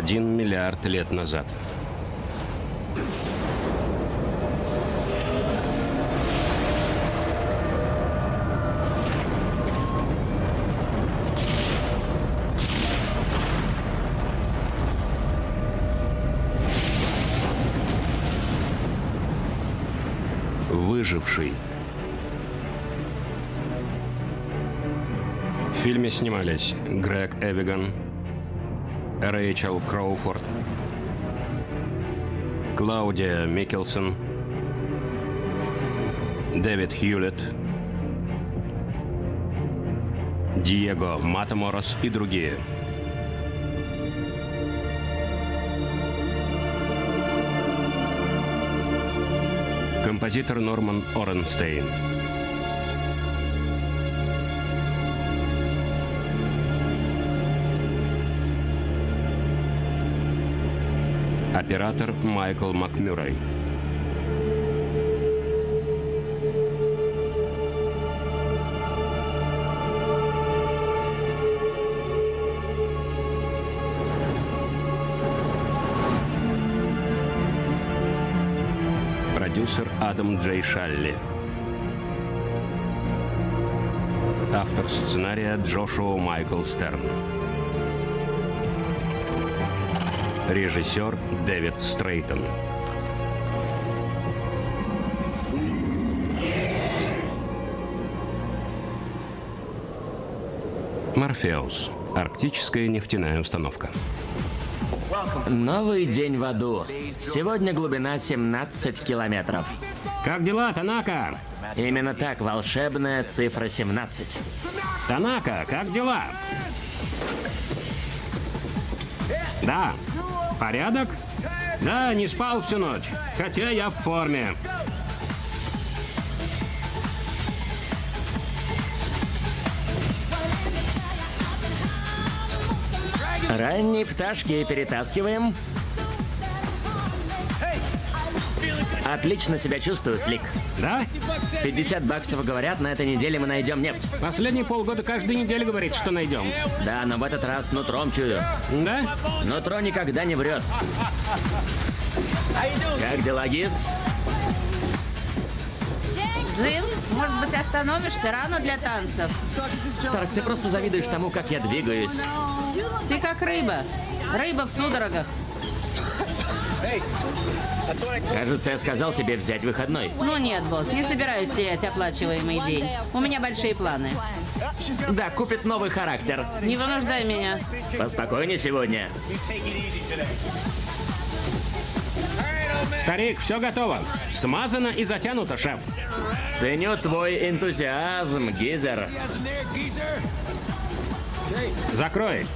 Земля. Один миллиард лет назад. Выживший. В фильме снимались Грег Эвиган, Рэйчел Кроуфорд, Клаудия Микелсон, Дэвид Хьюлетт, Диего Матаморос и другие. Композитор Норман Оренстейн. Оператор Майкл Макмюррей. Продюсер Адам Джей Шалли. Автор сценария Джошуа Майкл Стерн. Режиссер Дэвид Стрейтон. Морфеус. Арктическая нефтяная установка. Новый день в аду. Сегодня глубина 17 километров. Как дела, Танака? Именно так, волшебная цифра 17. Танака, как дела? Порядок? Да, не спал всю ночь. Хотя я в форме. Ранние пташки перетаскиваем. Отлично себя чувствую, Слик. Да? 50 баксов говорят, на этой неделе мы найдем нефть. Последние полгода каждую неделю говорит, что найдем. Да, но в этот раз нутром чую. Да? Нутро никогда не врет. Как дела, Гис? Джим, может быть, остановишься рано для танцев? Старк, ты просто завидуешь тому, как я двигаюсь. Ты как рыба. Рыба в судорогах. Кажется, я сказал тебе взять выходной. Ну нет, босс, не собираюсь терять оплачиваемый день. У меня большие планы. Да, купит новый характер. Не вынуждай меня. Поспокойнее сегодня. Старик, все готово. Смазано и затянуто, шеф. Ценю твой энтузиазм, Гизер. Закрой.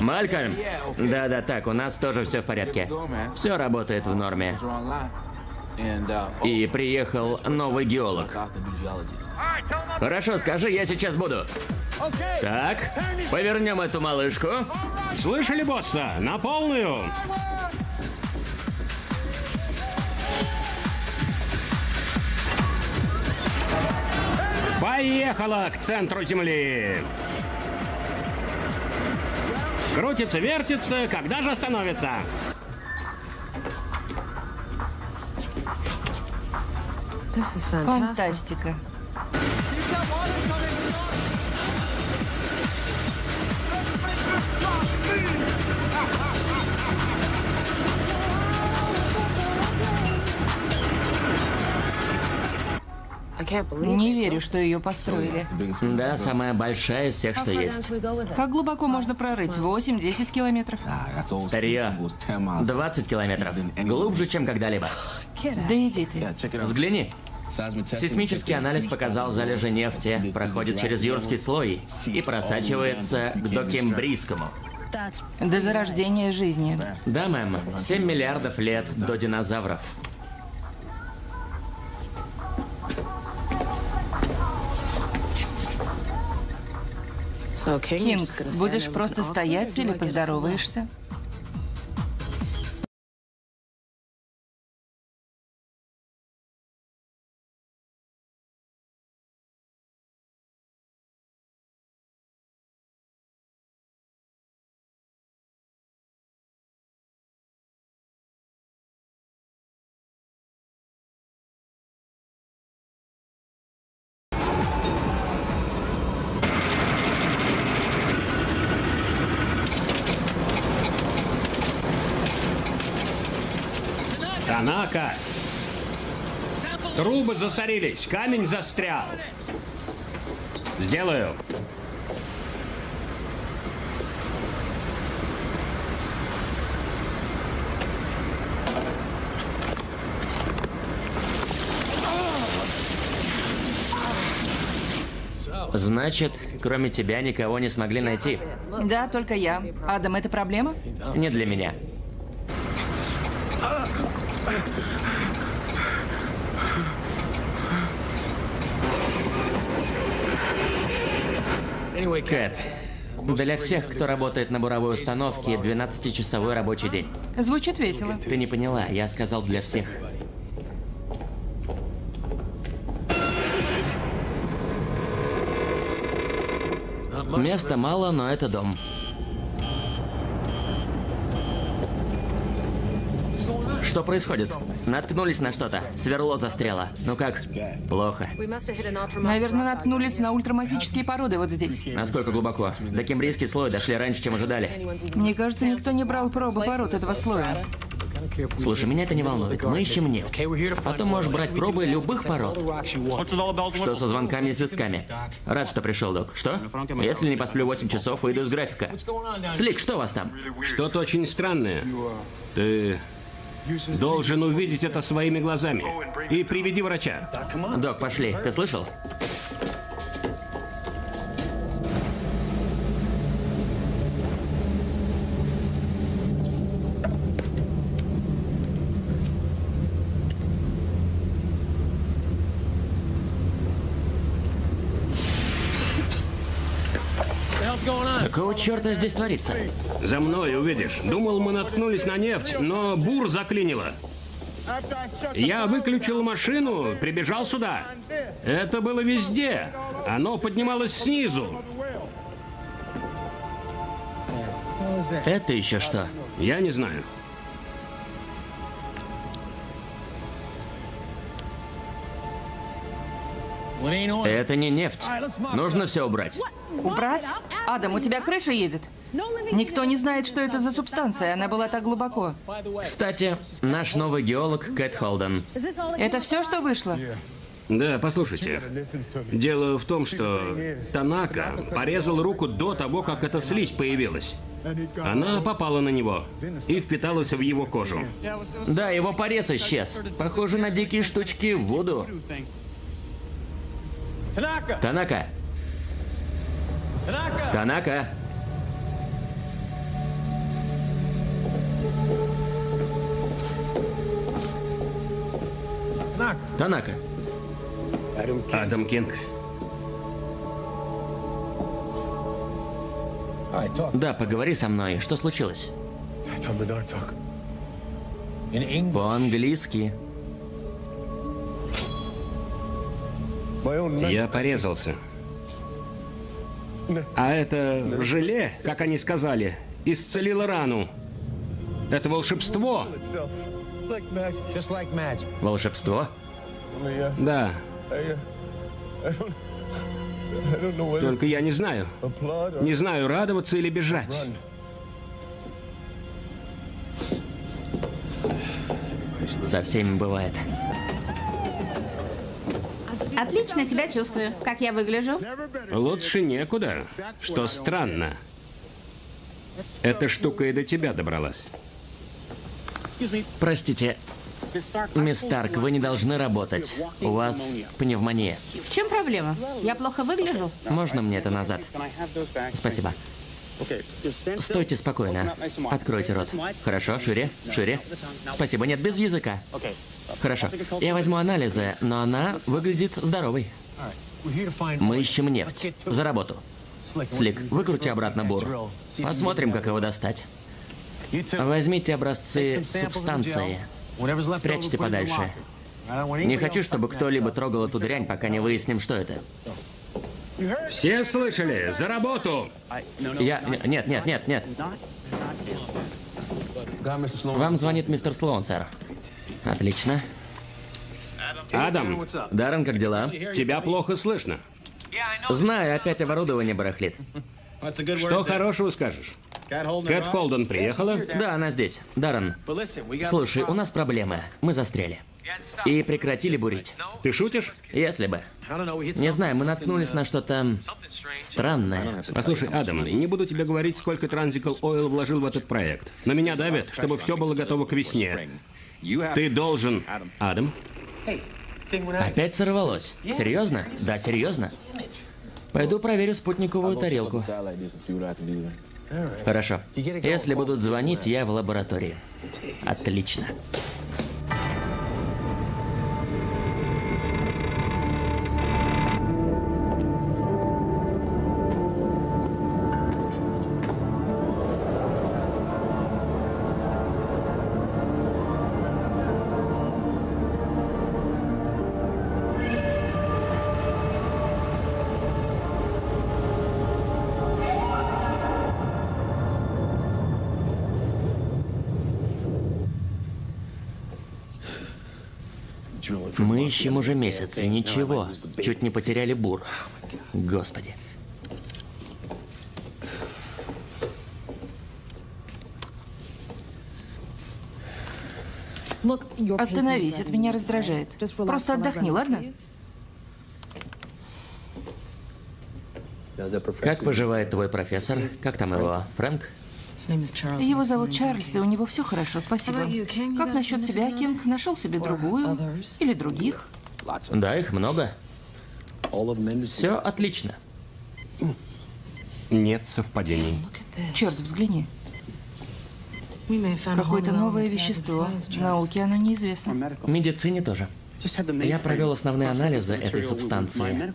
Малькольм? Да-да, так, у нас тоже все в порядке. Все работает в норме. И приехал новый геолог. Хорошо, скажи, я сейчас буду. Так, повернем эту малышку. Слышали, босса? На полную. Поехала к центру Земли. Крутится, вертится, когда же остановится? Фантастика. Не верю, что ее построили. Да, самая большая из всех, что есть. Как глубоко можно прорыть? 8-10 километров. Старье. 20 километров. Глубже, чем когда-либо. Да иди ты. Взгляни. Сейсмический анализ показал залежи нефти, проходит через юрский слой и просачивается к докембрийскому. До зарождения жизни. Да, мэм, 7 миллиардов лет до динозавров. Кинг, будешь просто стоять или поздороваешься? Танака! Трубы засорились, камень застрял. Сделаю. Значит, кроме тебя никого не смогли найти. Да, только я. Адам, это проблема? Не для меня. Кэт, для всех, кто работает на буровой установке, 12-часовой рабочий день. Звучит весело. Ты не поняла, я сказал для всех. Места мало, но это дом. Что происходит? Наткнулись на что-то. Сверло застряло. Ну как? Плохо. Наверное, наткнулись на ультрамафические породы вот здесь. Насколько глубоко? До кембрийский слой дошли раньше, чем ожидали. Мне кажется, никто не брал пробы пород этого слоя. Слушай, меня это не волнует. Мы ищем нефть. Потом можешь брать пробы любых пород. Что со звонками и свистками? Рад, что пришел, док. Что? Если не посплю 8 часов, выйду из графика. Слик, что у вас там? Что-то очень странное. Ты должен увидеть это своими глазами. И приведи врача. Док, пошли. Ты слышал? Какого черта здесь творится? За мной увидишь. Думал, мы наткнулись на нефть, но бур заклинило. Я выключил машину, прибежал сюда. Это было везде. Оно поднималось снизу. Это еще что? Я не знаю. Это не нефть. Нужно все убрать. Убрать? Адам, у тебя крыша едет? Никто не знает, что это за субстанция. Она была так глубоко. Кстати, наш новый геолог Кэт Холден. Это все, что вышло? Да, послушайте. Дело в том, что Танака порезал руку до того, как эта слизь появилась. Она попала на него и впиталась в его кожу. Да, его порез исчез. Похоже на дикие штучки в воду. Танака! Танака! Танака! Адам Кинг. Да, поговори со мной. Что случилось? По-английски. Я порезался. А это желе, как они сказали, исцелило рану. Это волшебство. Волшебство? Да. Только я не знаю. Не знаю, радоваться или бежать. Со всеми бывает. Отлично себя чувствую. Как я выгляжу? Лучше некуда. Что странно. Эта штука и до тебя добралась. Простите, мисс Старк, вы не должны работать. У вас пневмония. В чем проблема? Я плохо выгляжу? Можно мне это назад? Спасибо. Стойте спокойно. Откройте рот. Хорошо, шире, шире. Спасибо, нет, без языка. Хорошо. Я возьму анализы, но она выглядит здоровой. Мы ищем нефть. За работу. Слик, выкрути обратно бур. Посмотрим, как его достать. Возьмите образцы субстанции. Спрячьте подальше. Не хочу, чтобы кто-либо трогал эту дрянь, пока не выясним, что это. Все слышали? За работу! Я... Нет, нет, нет, нет. Вам звонит мистер Слоун, сэр. Отлично. Адам, Даррен, как дела? тебя плохо слышно. Знаю, опять оборудование барахлит. Что хорошего скажешь? Кэт Холден приехала? Да, она здесь. Даррен, слушай, у нас проблемы. Мы застряли. И прекратили бурить. Ты шутишь? Если бы. Не знаю, мы наткнулись на что-то странное. Послушай, Адам, не буду тебе говорить, сколько Transical Oil вложил в этот проект. На меня давят, чтобы все было готово к весне. Ты должен... Адам? Опять сорвалось. Серьезно? Да, серьезно. Пойду проверю спутниковую тарелку. Хорошо. Если будут звонить, я в лаборатории. Отлично. Ищем уже месяц, и ничего. Чуть не потеряли бур. Господи. Остановись, это меня раздражает. Просто отдохни, ладно? Как поживает твой профессор? Как там его? Фрэнк? Его зовут Чарльз, и у него все хорошо, спасибо. Как насчет тебя, Кинг? Нашел себе другую? Или других? Да, их много. Все отлично. Нет совпадений. Черт, взгляни. Какое-то новое вещество. Науке оно неизвестно. В медицине тоже. Я провел основные анализы этой субстанции.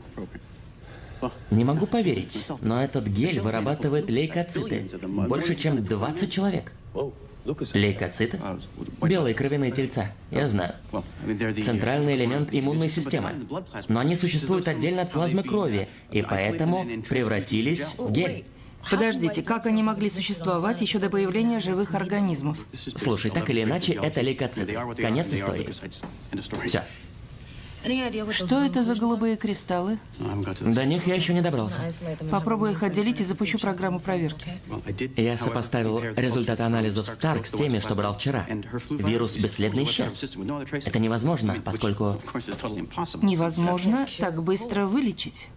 Не могу поверить, но этот гель вырабатывает лейкоциты. Больше, чем 20 человек. Лейкоциты? Белые кровяные тельца, я знаю. Центральный элемент иммунной системы. Но они существуют отдельно от плазмы крови, и поэтому превратились в гель. Подождите, как они могли существовать еще до появления живых организмов? Слушай, так или иначе, это лейкоциты. Конец истории. Все. Что это за голубые кристаллы? До них я еще не добрался. Попробую их отделить и запущу программу проверки. Я сопоставил результаты анализов Старк с теми, что брал вчера. Вирус бесследно исчез. Это невозможно, поскольку... Невозможно так быстро вылечить.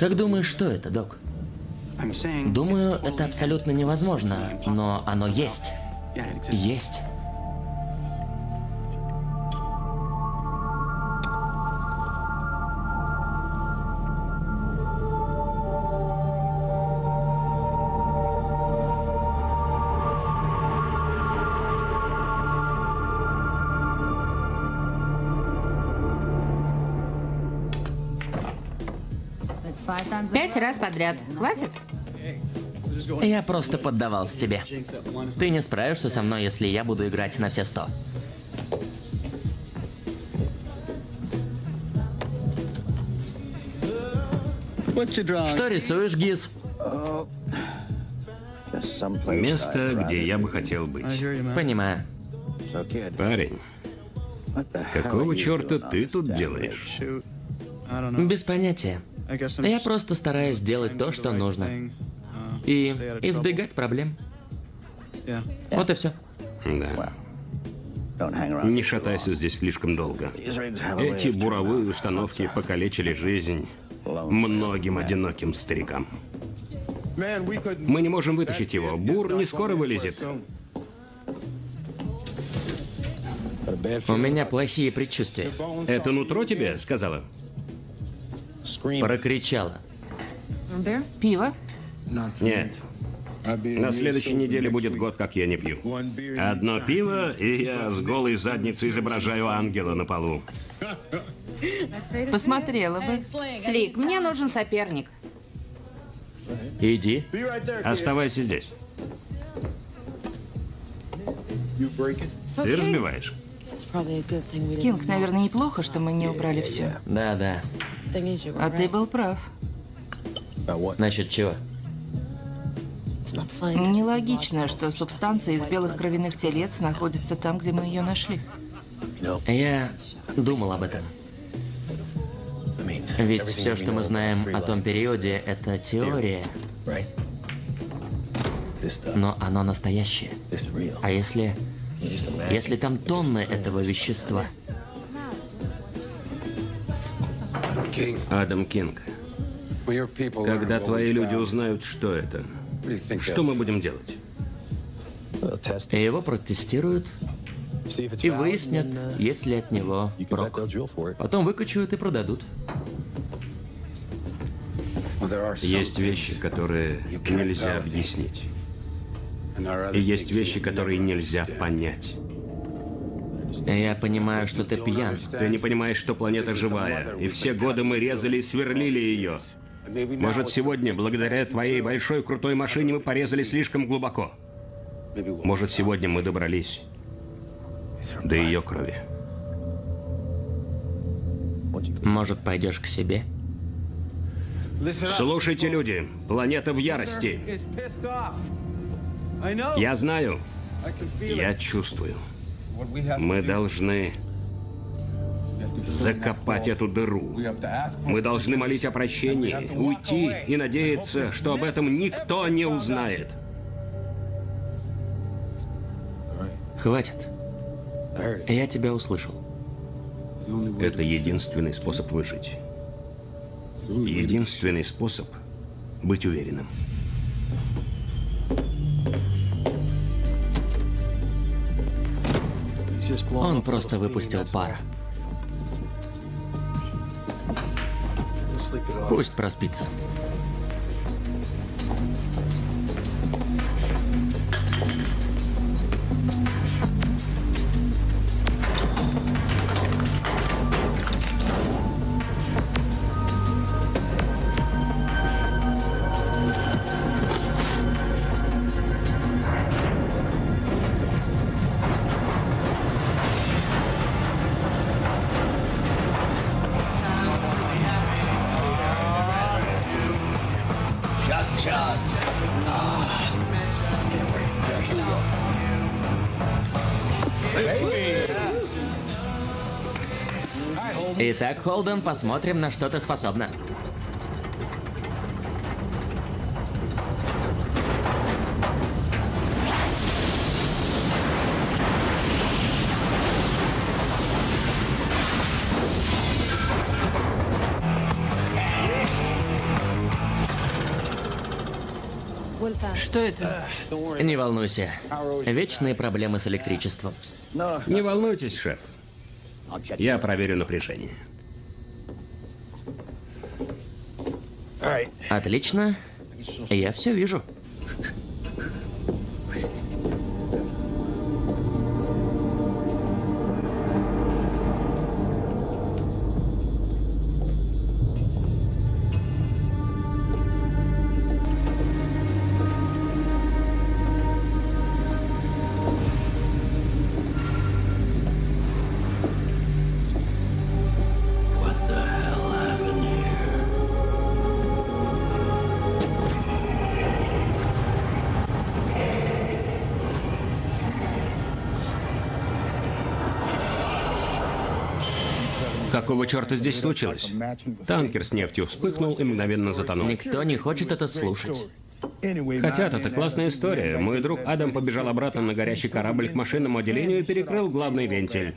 Как думаешь, что это, док? Думаю, это абсолютно невозможно, но оно есть. Есть. Пять раз подряд. Хватит? Я просто поддавался тебе. Ты не справишься со мной, если я буду играть на все сто. Что рисуешь, Гиз? Место, где я бы хотел быть. Понимаю. Парень, какого черта ты тут делаешь? Без понятия. Я просто стараюсь делать то, что нужно. И избегать проблем. Вот и все. Да. Не шатайся здесь слишком долго. Эти буровые установки покалечили жизнь многим одиноким старикам. Мы не можем вытащить его. Бур не скоро вылезет. У меня плохие предчувствия. Это нутро тебе сказала? Прокричала. Пиво? Нет. На следующей неделе будет год, как я не пью. Одно пиво, и я с голой задницей изображаю ангела на полу. Посмотрела бы. Слик, мне нужен соперник. Иди. Оставайся здесь. Ты разбиваешь. Кинг, наверное, неплохо, что мы не убрали все. Да, да. А ты был прав. Насчет чего? Нелогично, что субстанция из белых кровяных телец находится там, где мы ее нашли. Я думал об этом. Ведь все, что мы знаем о том периоде, это теория. но оно настоящее. А если... Если там тонны этого вещества? Адам Кинг, когда твои люди узнают, что это, что мы будем делать? Его протестируют и выяснят, есть ли от него прок. Потом выкачают и продадут. Есть вещи, которые нельзя объяснить. И есть вещи, которые нельзя понять. Я понимаю, что ты пьян. Ты не понимаешь, что планета живая, и все годы мы резали и сверлили ее. Может, сегодня, благодаря твоей большой крутой машине, мы порезали слишком глубоко. Может, сегодня мы добрались до ее крови. Может, пойдешь к себе? Слушайте, люди, планета в ярости. Я знаю, я чувствую. Мы должны закопать эту дыру. Мы должны молить о прощении, уйти и надеяться, что об этом никто не узнает. Хватит. Я тебя услышал. Это единственный способ выжить. Единственный способ быть уверенным. Он просто выпустил пар. Пусть проспится. Холден, посмотрим, на что ты способна. Что это? Не волнуйся. Вечные проблемы с электричеством. Не волнуйтесь, шеф. Я проверю напряжение. Отлично. Я все вижу. Какого черта здесь случилось? Танкер с нефтью вспыхнул и мгновенно затонул. Никто не хочет это слушать. Хотят, это классная история. Мой друг Адам побежал обратно на горящий корабль к машинному отделению и перекрыл главный вентиль.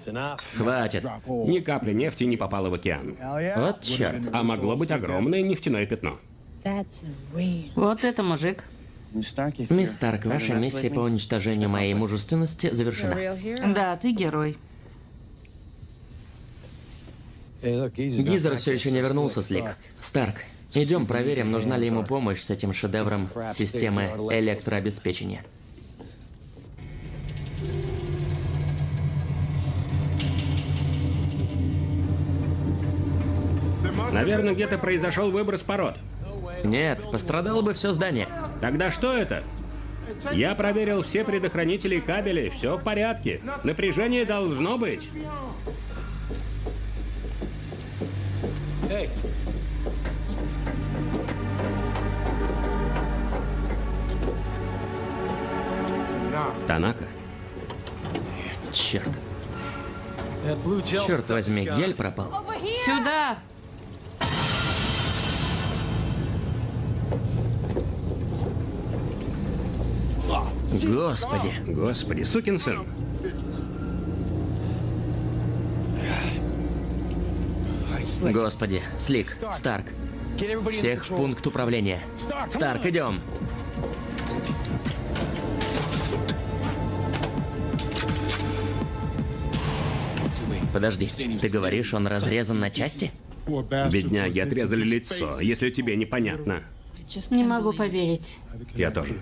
Хватит. Ни капли нефти не попало в океан. Вот черт. А могло быть огромное нефтяное пятно. Вот это мужик. Мисс Старк, ваша миссия по уничтожению моей мужественности завершена. Да, ты герой. Гизер все еще не вернулся, Слик. Старк, идем проверим, нужна ли ему помощь с этим шедевром системы электрообеспечения. Наверное, где-то произошел выброс пород. Нет, пострадало бы все здание. Тогда что это? Я проверил все предохранители и кабели, все в порядке. Напряжение должно быть. Танака? Черт. Черт возьми, гель пропал. Сюда! Господи. Господи, сукин сын. Господи. Слик, Старк. Всех в пункт управления. Старк, идем. Подожди, ты говоришь, он разрезан на части? Бедняги отрезали лицо, если тебе непонятно. Не могу поверить. Я тоже.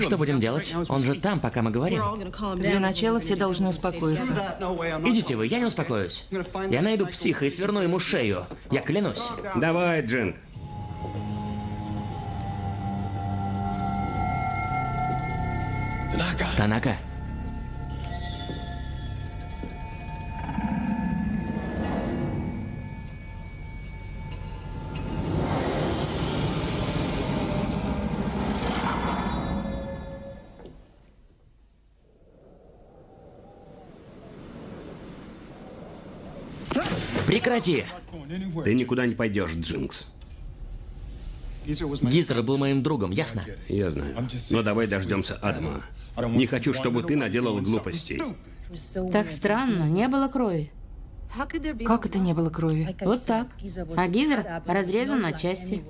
Что будем делать? Он же там, пока мы говорим. Для начала все должны успокоиться. Идите вы, я не успокоюсь. Я найду психа и сверну ему шею. Я клянусь. Давай, Джинг. Танака. Прекрати! Ты никуда не пойдешь, Джинкс. Гизер был моим другом, ясно? Я знаю. Но давай дождемся Адама. Не хочу, чтобы ты наделал глупостей. Так странно, не было крови. Как это не было крови? Вот так. А Гизер разрезан на части.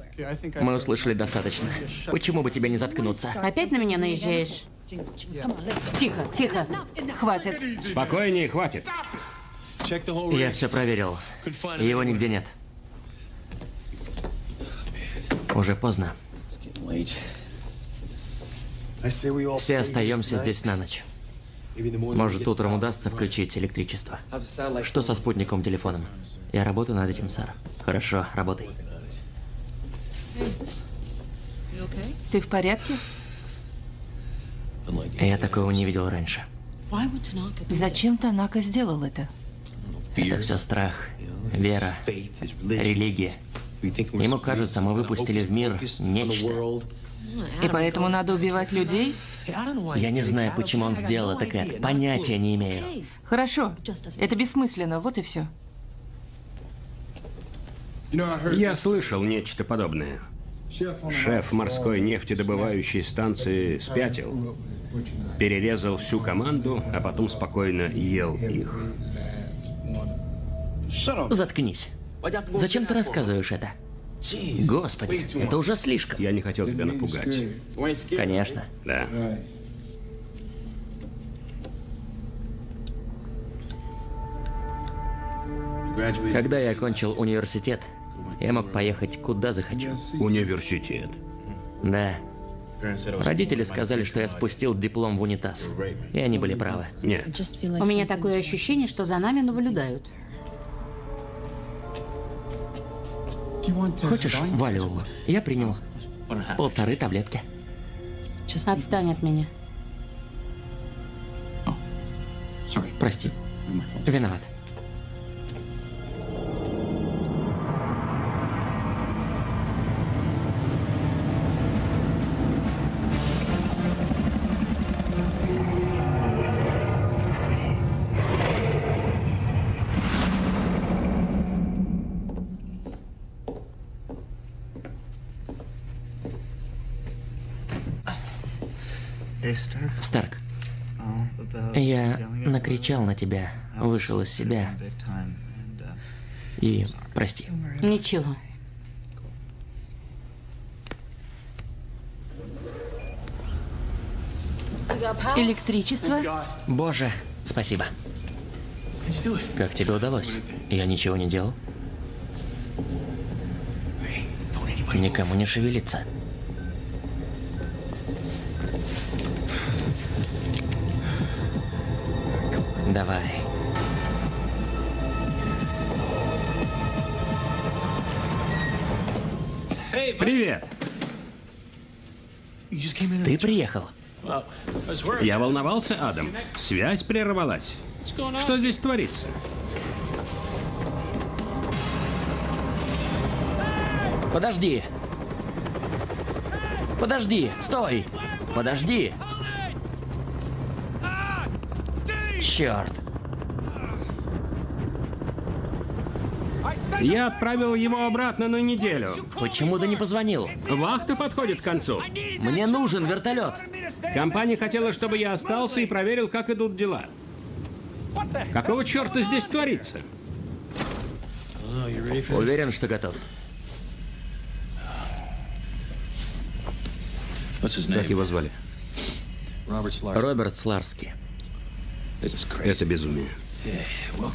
Мы услышали достаточно. Почему бы тебе не заткнуться? Опять на меня наезжаешь? Тихо, тихо. Хватит. Спокойнее, хватит. Я все проверил. Его нигде нет. Уже поздно. Все остаемся здесь на ночь. Может, утром удастся включить электричество. Что со спутниковым телефоном? Я работаю над этим, сэр. Хорошо, работай. Ты в порядке? Я такого не видел раньше. Зачем Танака сделал это? Это все страх, вера, религия. Ему кажется, мы выпустили в мир нечто. И поэтому надо убивать людей? Я не знаю, почему он сделал это, Кэт. Понятия не имею. Хорошо. Это бессмысленно, вот и все. Я слышал нечто подобное. Шеф морской нефтедобывающей станции спятил. Перерезал всю команду, а потом спокойно ел их. Заткнись. Зачем ты рассказываешь это? Господи, это уже слишком. Я не хотел тебя напугать. Конечно. Да. Когда я окончил университет, я мог поехать куда захочу. Университет. Да. Родители сказали, что я спустил диплом в унитаз. И они были правы. Нет. У меня такое ощущение, что за нами наблюдают. Хочешь валиум? Я принял. Полторы таблетки. Отстань от меня. Прости. Виноват. Старк, я накричал на тебя, вышел из себя. И прости. Ничего. Электричество? Боже, спасибо. Как тебе удалось? Я ничего не делал. Никому не шевелиться. Давай. Привет. Ты приехал? Я волновался, Адам. Связь прервалась. Что здесь творится? Подожди. Подожди, стой. Подожди. Черт. Я отправил его обратно на неделю. Почему ты не позвонил? Вахта подходит к концу. Мне нужен вертолет. Компания хотела, чтобы я остался и проверил, как идут дела. Какого черта здесь творится? Уверен, что готов. Как его звали? Роберт Сларски. Это безумие.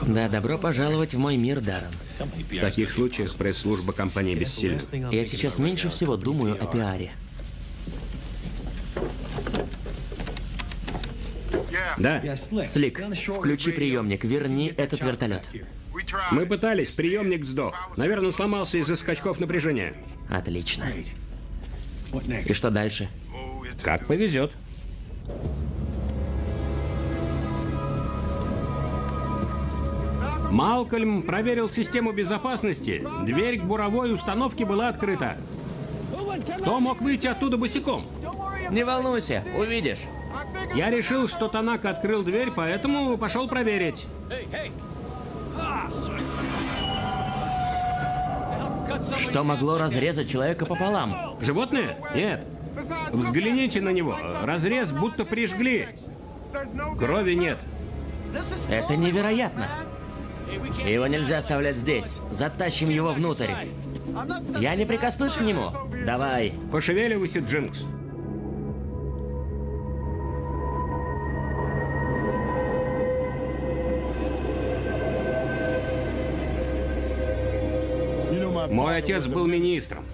Да, добро пожаловать в мой мир, Даррен. В таких случаях пресс-служба компании бессильна. Я сейчас меньше всего думаю о пиаре. Да, Слик, включи приемник, верни этот вертолет. мы пытались, приемник сдох. Наверное, сломался из-за скачков напряжения. Отлично. И что дальше? Как повезет. Малкольм проверил систему безопасности. Дверь к буровой установке была открыта. Кто мог выйти оттуда босиком? Не волнуйся, увидишь. Я решил, что Танака открыл дверь, поэтому пошел проверить. Что могло разрезать человека пополам? Животное? Нет. Взгляните на него. Разрез будто прижгли. Крови нет. Это невероятно. Его нельзя оставлять здесь. Затащим его внутрь. Я не прикоснусь к нему. Давай. Пошевеливайся, Джинкс. Мой отец был министром.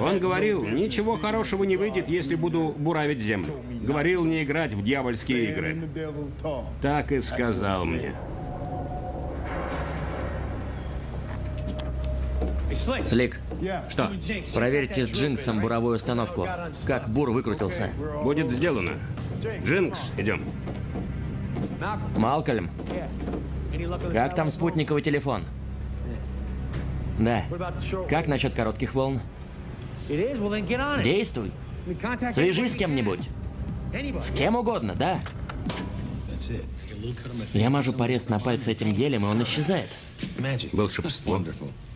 Он говорил, ничего хорошего не выйдет, если буду буравить землю. Говорил не играть в дьявольские игры. Так и сказал мне. Слик, Что? проверьте с Джинксом буровую установку. Как бур выкрутился. Будет сделано. Джинкс, идем. Малкольм, как там спутниковый телефон? Да. Как насчет коротких волн? Действуй. Свяжись с кем-нибудь. С кем угодно, да. Я мажу порез на пальце этим гелем, и он исчезает. Волшебство.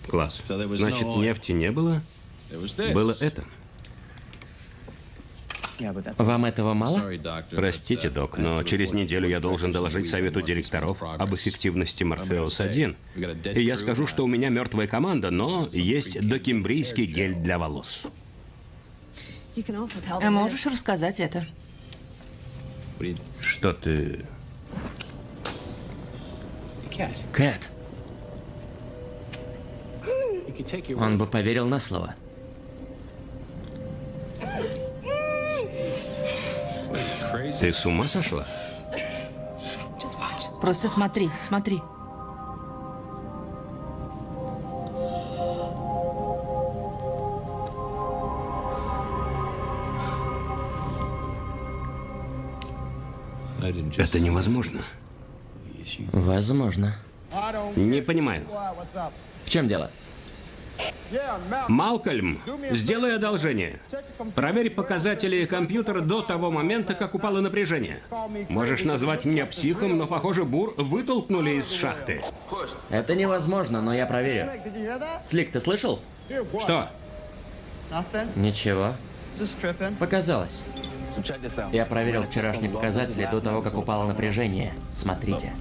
Класс. Значит, нефти не было? Было это. Вам этого мало? Простите, док, но через неделю я должен доложить совету директоров об эффективности Морфеус-1. И я скажу, что у меня мертвая команда, но есть докембрийский гель для волос. А можешь рассказать это? Что ты... Кэт. Он бы поверил на слово. Ты с ума сошла? Просто смотри, смотри. Это невозможно. Возможно. Не понимаю. В чем дело? Малкольм, сделай одолжение. Проверь показатели компьютера до того момента, как упало напряжение. Можешь назвать меня психом, но, похоже, бур вытолкнули из шахты. Это невозможно, но я проверю. Слик, ты слышал? Что? Ничего. Показалось. Я проверил вчерашние показатели до того, как упало напряжение. Смотрите.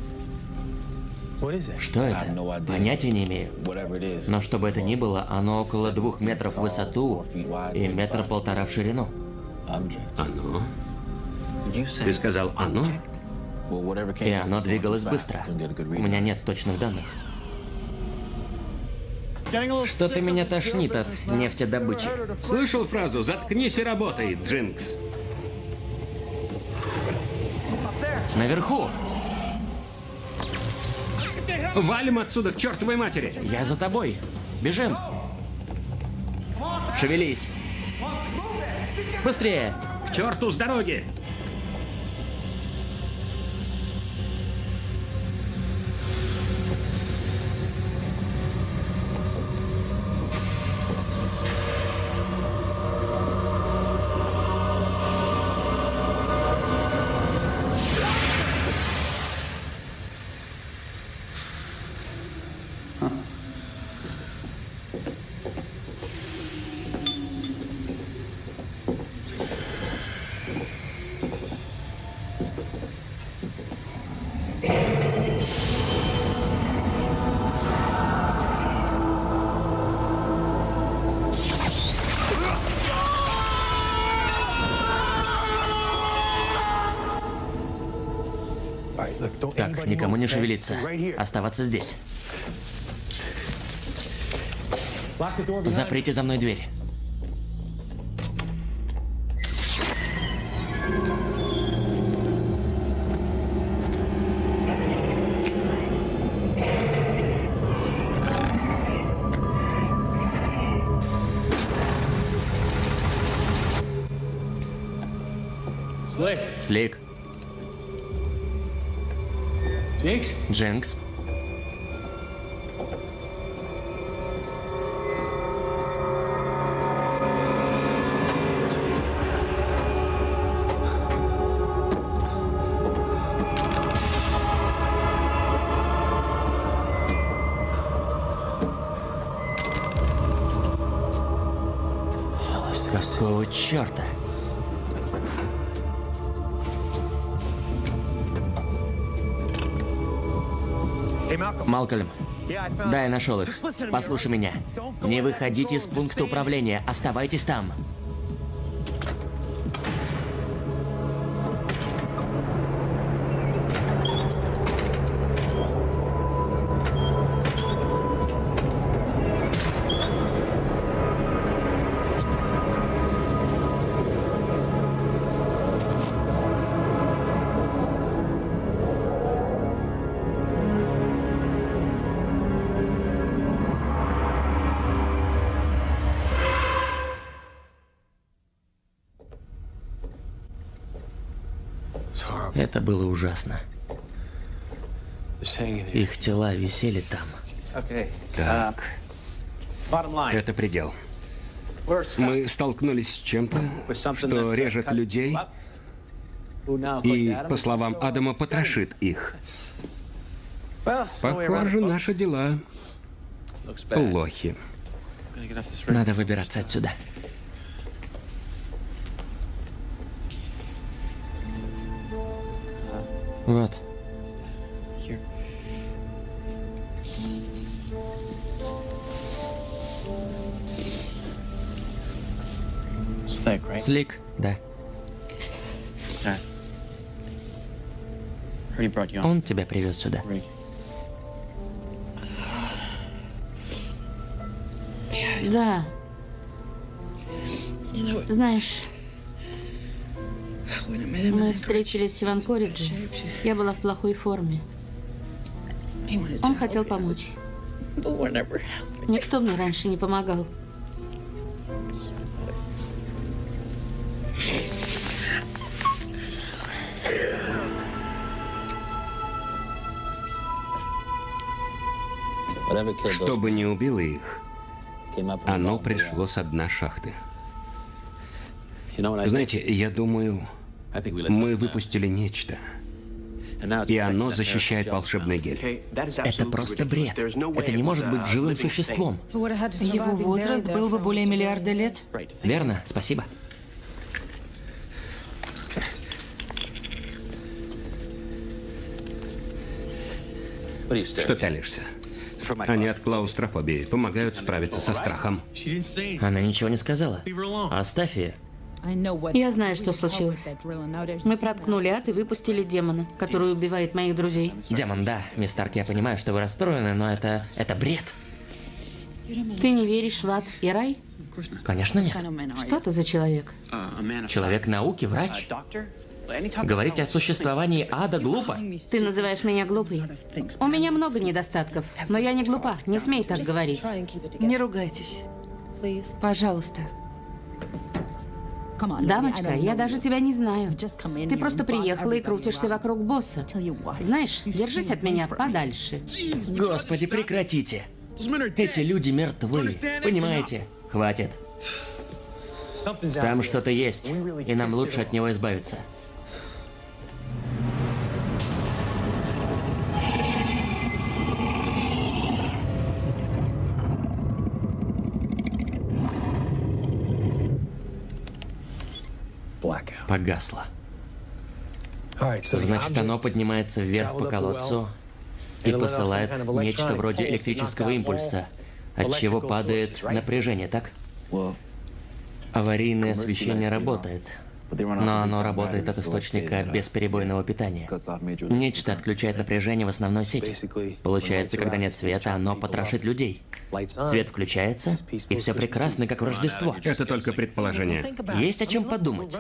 Что это? Понятия не имею. Но что бы это ни было, оно около двух метров в высоту и метра полтора в ширину. Оно? Ты сказал «оно»? И оно двигалось быстро. У меня нет точных данных. Что-то меня тошнит от нефтедобычи. Слышал фразу «заткнись и работай, Джинкс»? Наверху! Валим отсюда к чертовой матери! Я за тобой. Бежим. Шевелись. Быстрее. К черту с дороги! Не шевелиться. Оставаться здесь. Заприте за мной дверь. Слик. Jinx. Да, я нашел их. Послушай меня. Не выходите из пункта управления. Оставайтесь там. Ужасно. Их тела висели там. Так, это предел. Мы столкнулись с чем-то, что режет людей и, по словам Адама, потрошит их. Похоже, наши дела плохи. Надо выбираться отсюда. Вот. Слик, да. Он тебя привез сюда. Да. Знаешь, мы встретились в Иванкоридже. Я была в плохой форме. Он хотел помочь. Никто мне раньше не помогал. Что бы ни убило их, оно пришло с дна шахты. Знаете, я думаю, мы выпустили нечто. И оно защищает волшебный гель. Это просто бред. Это не может быть живым существом. Его возраст был бы более миллиарда лет. Верно? Спасибо. Что пялишься? Они от клаустрофобии помогают справиться со страхом. Она ничего не сказала. Оставь ее. Я знаю, что случилось. Мы проткнули ад и выпустили демона, который убивает моих друзей. Демон, да. Мисс Старк, я понимаю, что вы расстроены, но это... это бред. Ты не веришь в ад и рай? Конечно, нет. Что ты за человек? Человек науки, врач. Говорить о существовании ада глупо. Ты называешь меня глупой. У меня много недостатков, но я не глупа. Не смей так говорить. Не ругайтесь. Пожалуйста. Дамочка, я даже тебя не знаю. Ты просто приехала и крутишься вокруг босса. Знаешь, держись от меня подальше. Господи, прекратите. Эти люди мертвы. Понимаете? Хватит. Там что-то есть, и нам лучше от него избавиться. Погасло. Значит, оно поднимается вверх по колодцу и посылает нечто вроде электрического импульса, от чего падает напряжение, так? Аварийное освещение работает, но оно работает от источника бесперебойного питания. Нечто отключает напряжение в основной сети. Получается, когда нет света, оно потрошит людей. Свет включается, и все прекрасно, как в Рождество. Это только предположение. Есть о чем подумать.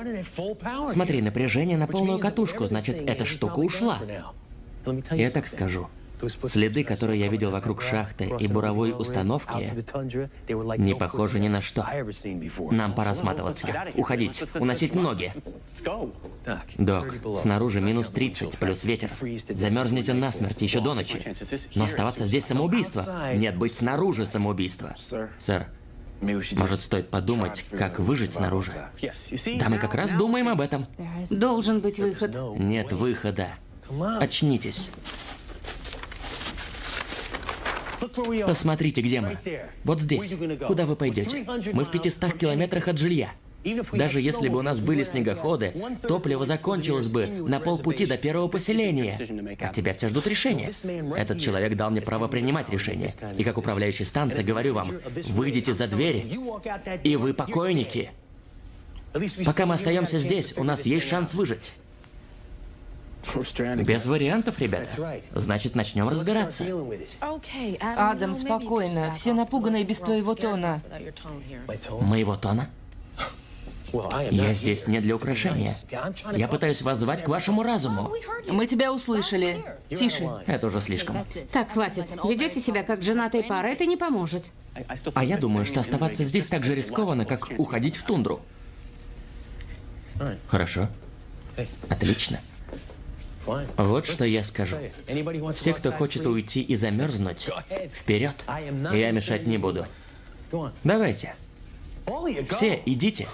Смотри, напряжение на полную катушку, значит, эта штука ушла. Я так скажу. Следы, которые я видел вокруг шахты и буровой установки, не похожи ни на что. Нам пора сматываться. Уходить. Уносить ноги. Док, снаружи минус 30, плюс ветер. Замерзнете насмерть еще до ночи. Но оставаться здесь самоубийство. Нет, быть снаружи самоубийство. Сэр, может, стоит подумать, как выжить снаружи? Да, мы как раз думаем об этом. Должен быть выход. Нет выхода. Очнитесь. Посмотрите, где мы. Вот здесь. Куда вы пойдете? Мы в 500 километрах от жилья. Даже если бы у нас были снегоходы, топливо закончилось бы на полпути до первого поселения. От тебя все ждут решения. Этот человек дал мне право принимать решения. И как управляющий станции говорю вам, выйдите за двери, и вы покойники. Пока мы остаемся здесь, у нас есть шанс выжить. Без вариантов, ребята. Значит, начнем разбираться. Адам, спокойно. Все напуганы без твоего тона. Моего тона? Я здесь не для украшения. Я пытаюсь вас звать к вашему разуму. Мы тебя услышали. Тише. Это уже слишком. Так, хватит. Ведете себя как женатая пара, это не поможет. А я думаю, что оставаться здесь так же рискованно, как уходить в тундру. Хорошо. Отлично. Вот что я скажу. Все, кто хочет уйти и замерзнуть, вперед. Я мешать не буду. Давайте. Все, идите.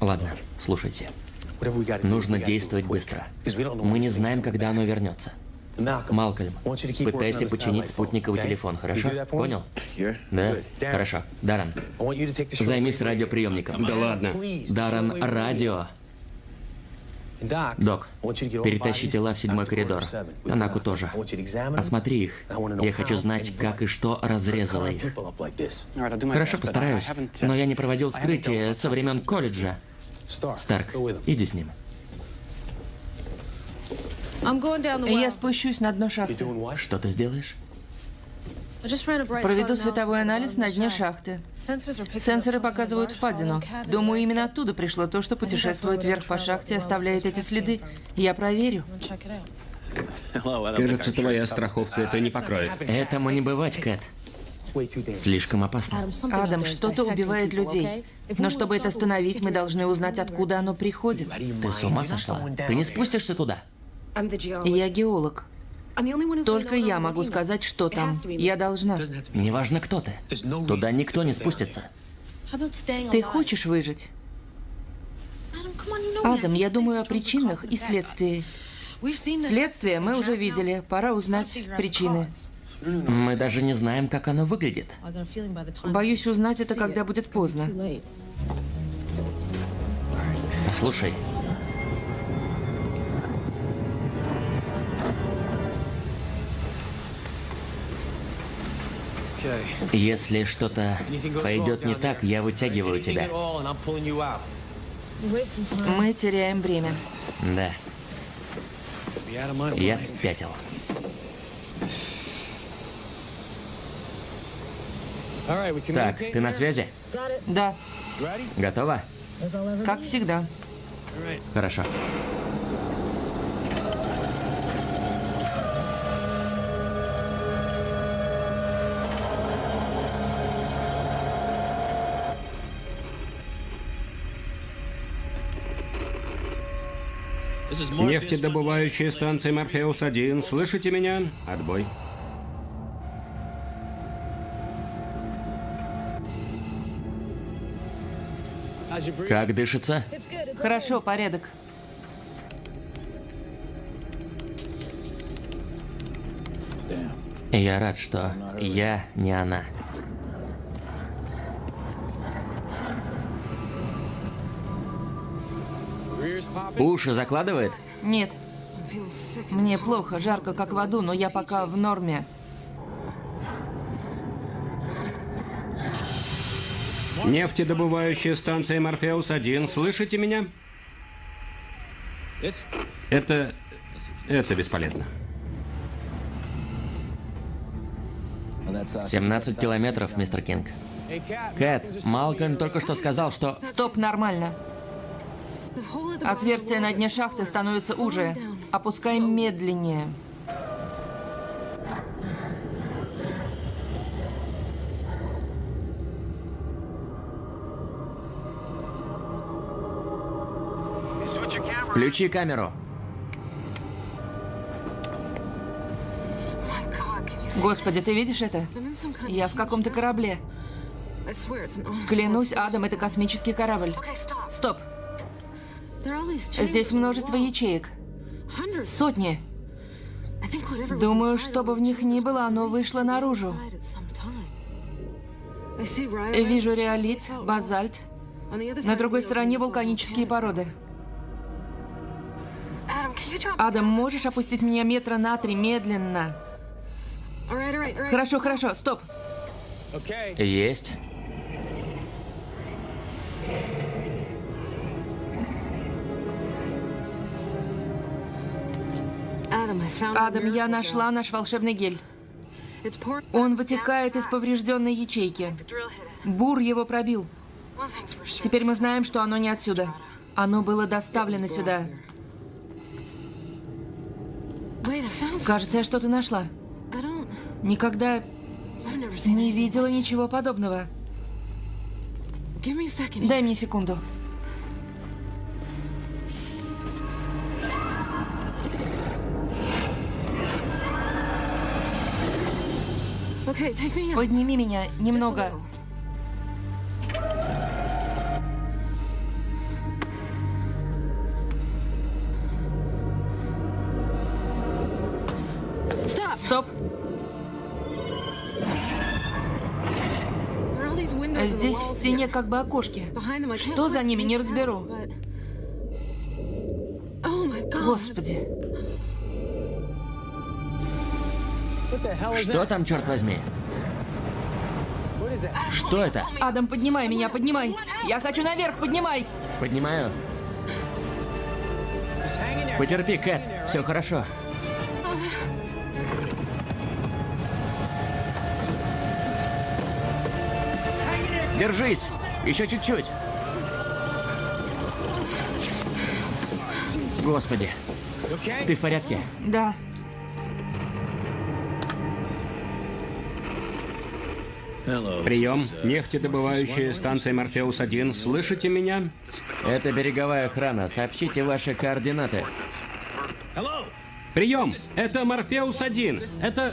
Ладно, слушайте. Нужно действовать быстро. Мы не знаем, когда оно вернется. Малкольм, пытайся починить спутниковый телефон, хорошо? Понял? Да? Хорошо. Даррен, займись радиоприемником. Да ладно. Даррен, радио. Док, перетащи тела в седьмой коридор. Танаку тоже. Осмотри их. Я хочу знать, как и что разрезало их. Хорошо, постараюсь. Но я не проводил вскрытие со времен колледжа. Старк, иди с ним. Я спущусь на дно шахты. Что ты сделаешь? Проведу световой анализ на дне шахты. Сенсоры показывают впадину. Думаю, именно оттуда пришло то, что путешествует вверх по шахте и оставляет эти следы. Я проверю. Кажется, твоя страховка это не покроет. Этому не бывать, Кэт. Слишком опасно. Адам, что-то убивает людей. Но чтобы это остановить, мы должны узнать, откуда оно приходит. Ты с ума сошла? Ты не спустишься туда? Я геолог. Только я могу сказать, что там. Я должна. Неважно, кто ты. Туда никто не спустится. Ты хочешь выжить? Адам, я думаю о причинах и следствии. Следствие мы уже видели. Пора узнать причины. Мы даже не знаем, как оно выглядит. Боюсь узнать это, когда будет поздно. Послушай. Если что-то пойдет не так, я вытягиваю тебя. Мы теряем время. Да. Я спятил. Так, ты на связи? Да, Готова? как всегда. Хорошо. Нефтедобывающая станция Морфеус-1. Слышите меня? Отбой. Как дышится? Хорошо, порядок. Я рад, что я не она. Уши закладывает? Нет. Мне плохо, жарко, как в аду, но я пока в норме. Нефтедобывающая станция Морфеус-1, слышите меня? Это... это бесполезно. 17 километров, мистер Кинг. Кэт, Малкольм только что сказал, что... Стоп, нормально. Отверстие на дне шахты становится уже. Опускаем медленнее. Включи камеру. Господи, ты видишь это? Я в каком-то корабле. Клянусь, Адам, это космический корабль. Стоп. Здесь множество ячеек. Сотни. Думаю, что бы в них ни было, оно вышло наружу. Вижу реолит, базальт. На другой стороне вулканические породы. Адам, можешь опустить меня метра на три медленно? Хорошо, хорошо, стоп. Есть. Адам, я нашла наш волшебный гель. Он вытекает из поврежденной ячейки. Бур его пробил. Теперь мы знаем, что оно не отсюда. Оно было доставлено сюда. Кажется, я что-то нашла. Никогда не видела ничего подобного. Дай мне секунду. Подними меня немного. Стоп. Здесь в стене как бы окошки. Что за ними, не разберу. Господи. Что там, черт возьми? Что это? Адам, поднимай меня, поднимай. Я хочу наверх, поднимай. Поднимаю. Потерпи, Кэт. Все хорошо. Держись! Еще чуть-чуть. Господи. Ты в порядке? Да. Прием. Нефтедобывающая станция Морфеус-1. Слышите меня? Это береговая охрана. Сообщите ваши координаты. Прием. Это Морфеус-1. Это...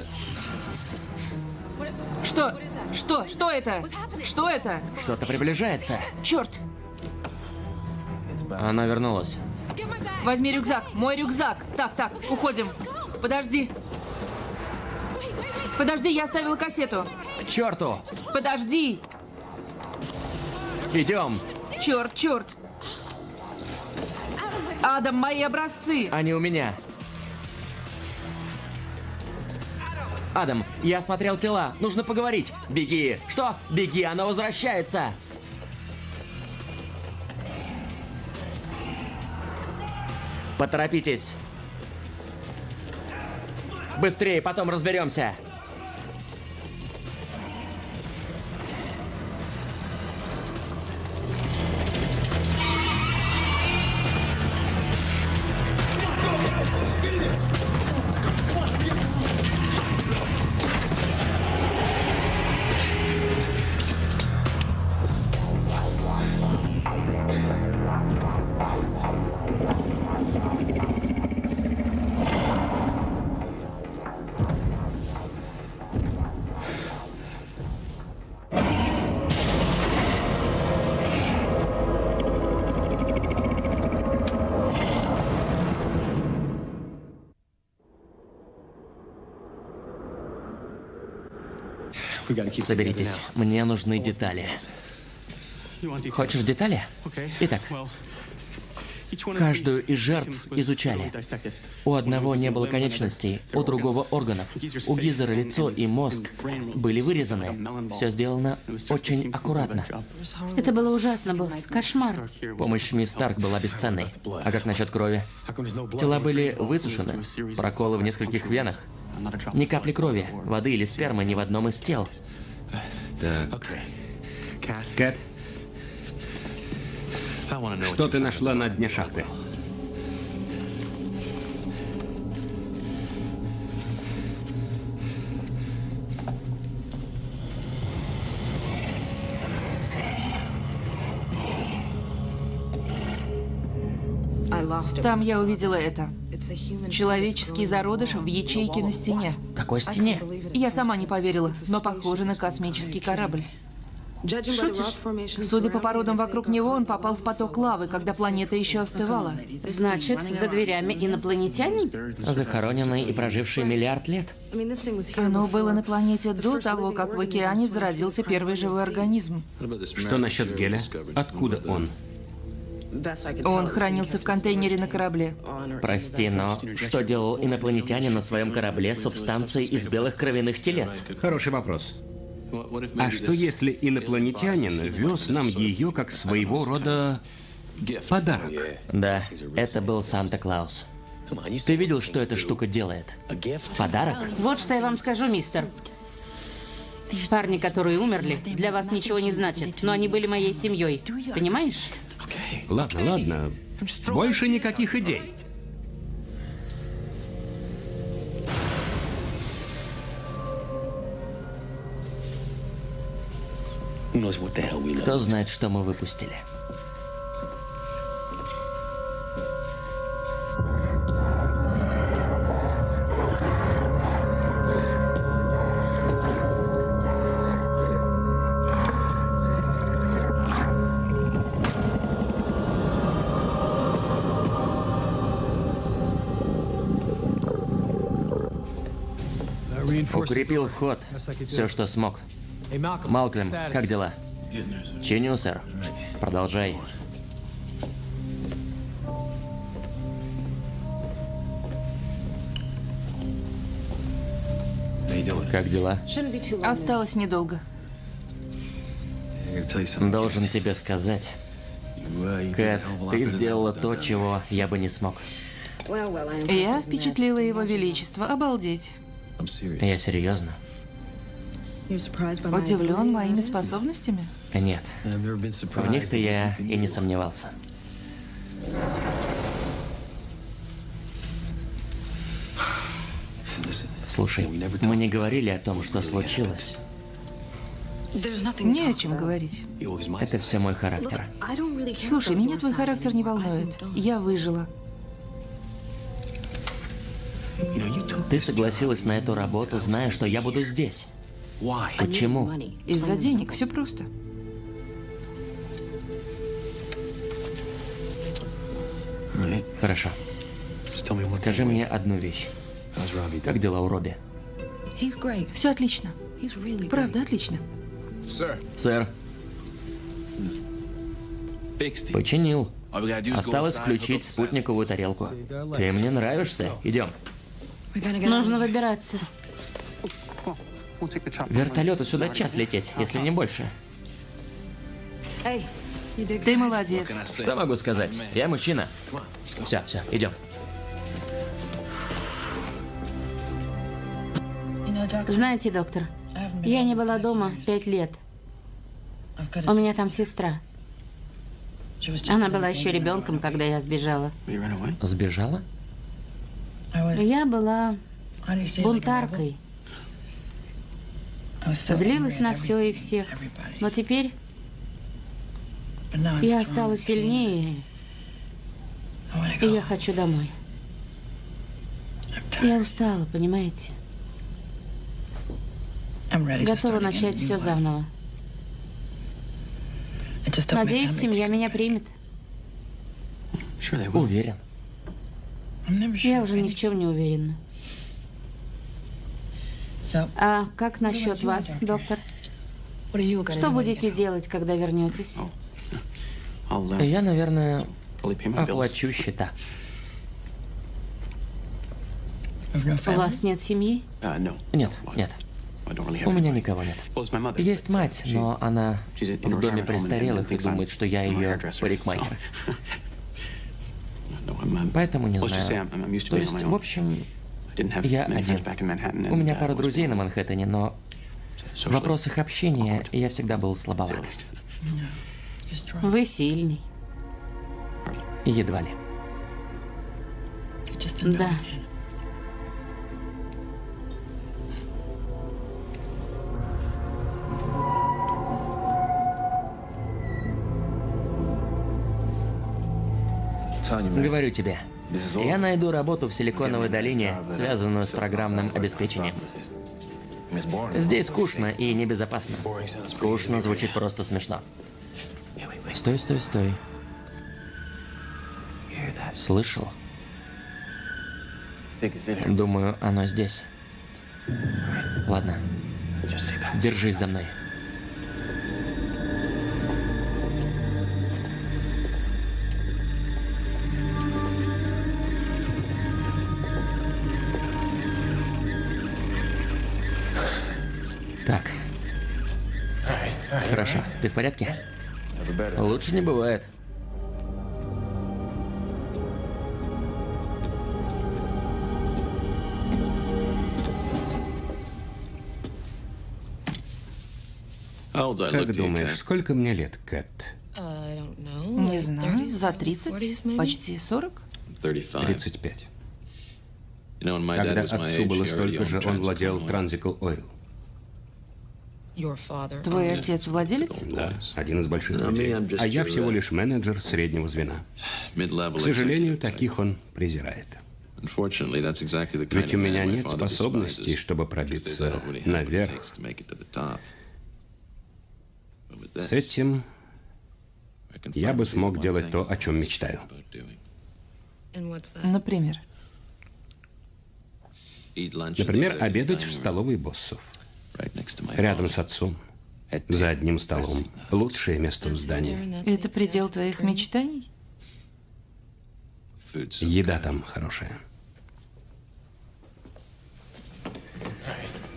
Что? Что? Что это? Что это? Что-то приближается. Черт! Она вернулась. Возьми рюкзак. Мой рюкзак. Так, так, уходим. Подожди. Подожди, я оставила кассету. К черту! Подожди. Идем. Черт, черт. Адам, мои образцы. Они у меня. Адам, я осмотрел тела. Нужно поговорить. Беги. Что? Беги, она возвращается. Поторопитесь. Быстрее, потом разберемся. Соберитесь, мне нужны детали. Хочешь детали? Итак, каждую из жертв изучали. У одного не было конечностей, у другого органов. У Гизера лицо и мозг были вырезаны. Все сделано очень аккуратно. Это было ужасно, босс. Кошмар. Помощь мисс Старк была бесценной. А как насчет крови? Тела были высушены, проколы в нескольких венах. Ни капли крови, воды или спермы ни в одном из тел. Так. Кэт, что ты нашла на дне шахты? Там я увидела это. Человеческий зародыш в ячейке на стене. Какой стене? Я сама не поверила, но похоже на космический корабль. Шутишь? Судя по породам вокруг него, он попал в поток лавы, когда планета еще остывала. Значит, за дверями инопланетяне? Захороненный и проживший миллиард лет. Оно было на планете до того, как в океане зародился первый живой организм. Что насчет геля? Откуда он? Он хранился в контейнере на корабле. Прости, но что делал инопланетянин на своем корабле с субстанцией из белых кровяных телец? Хороший вопрос. А что если инопланетянин вез нам ее как своего рода подарок? Да, это был Санта-Клаус. Ты видел, что эта штука делает? Подарок? Вот что я вам скажу, мистер. Парни, которые умерли, для вас ничего не значат, но они были моей семьей. Понимаешь? Ладно, ладно. Больше никаких идей. Кто знает, что мы выпустили? Укрепил вход. Все, что смог. Малкольм, как дела? Чиню, сэр. Продолжай. Как дела? Осталось недолго. Должен тебе сказать, Кэт, ты сделала то, чего я бы не смог. Я впечатлила его величество. Обалдеть. Я серьезно? Удивлен моими способностями? Нет. В них-то я и не сомневался. Слушай, мы не говорили о том, что случилось. Не о чем говорить. Это все мой характер. Слушай, меня твой характер не волнует. Я выжила. Ты согласилась на эту работу, зная, что я буду здесь. Почему? Из-за денег. Все просто. Хорошо. Скажи мне одну вещь. Как дела у Робби? Все отлично. Правда, отлично. Сэр, починил. Осталось включить спутниковую тарелку. Ты мне нравишься. Идем. Нужно выбираться. Вертолету сюда час лететь, если не больше. Ты молодец. Что могу сказать? Я мужчина. Все, все, идем. Знаете, доктор, я не была дома пять лет. У меня там сестра. Она была еще ребенком, когда я сбежала. Сбежала? Я была бунтаркой. Злилась на все и всех. Но теперь я стала сильнее, и я хочу домой. Я устала, понимаете? Готова начать все заново. Надеюсь, семья меня примет. Уверен. Я уже ни в чем не уверена. А как насчет вас, доктор? Что будете делать, когда вернетесь? Я, наверное, Оплачу. счета. У вас нет семьи? Нет, нет. У меня никого нет. Есть мать, но она в доме престарелых и думает, что я ее парикмахер. Поэтому не знаю. То есть, в общем, я один. У меня пара друзей на Манхэттене, но в вопросах общения я всегда был слабоват. Вы сильный. Едва ли. Да. Говорю тебе, я найду работу в Силиконовой долине, связанную с программным обеспечением. Здесь скучно и небезопасно. Скучно звучит просто смешно. Стой, стой, стой. Слышал? Думаю, оно здесь. Ладно. Держись за мной. Ты в порядке? Лучше не бывает. Как думаешь, сколько мне лет, Кэт? Не знаю, за 30, почти 40. 35. Когда отцу было столько же, он владел Transical Oil. Твой отец владелец? Да, один из больших людей. А я всего лишь менеджер среднего звена. К сожалению, таких он презирает. Ведь у меня нет способностей, чтобы пробиться наверх. С этим я бы смог делать то, о чем мечтаю. Например. Например, обедать в столовой боссов. Рядом с отцом. За одним столом. Лучшее место в здании. Это предел твоих мечтаний? Еда там хорошая.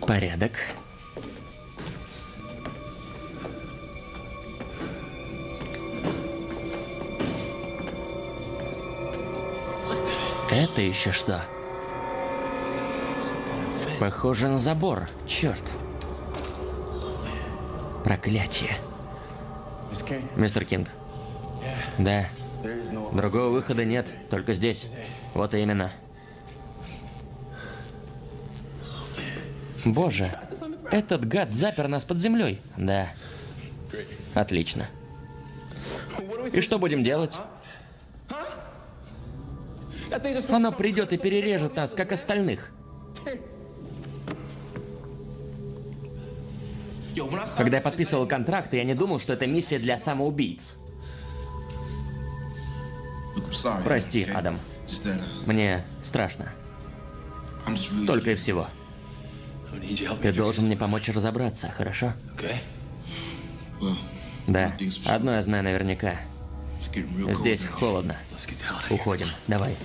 Порядок. Это еще что? Похоже на забор. Черт. Проклятие. Мистер Кинг. Да. Другого выхода нет, только здесь. Вот именно. Боже, этот гад запер нас под землей. Да. Отлично. И что будем делать? Оно придет и перережет нас, как остальных. Когда я подписывал контракт, я не думал, что это миссия для самоубийц. Прости, Адам. Мне страшно. Только и всего. Ты должен мне помочь разобраться, хорошо? Да. Одно я знаю наверняка. Здесь холодно. Уходим. Давай.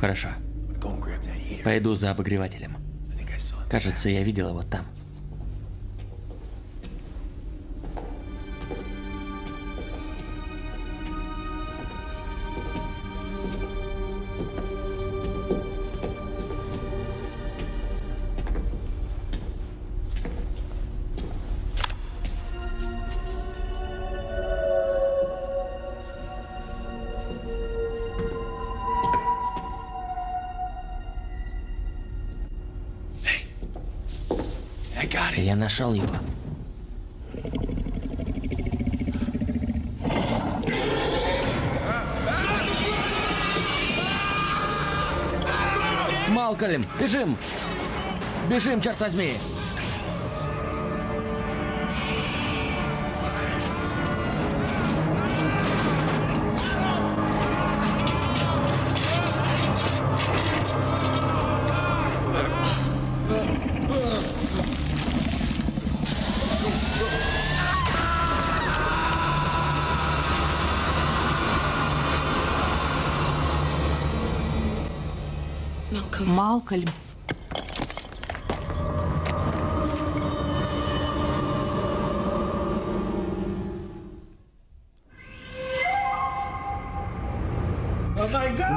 Хорошо. Пойду за обогревателем. Кажется, я видел его там. Я нашел его. Малкольм, бежим! Бежим, черт возьми! Малкольм.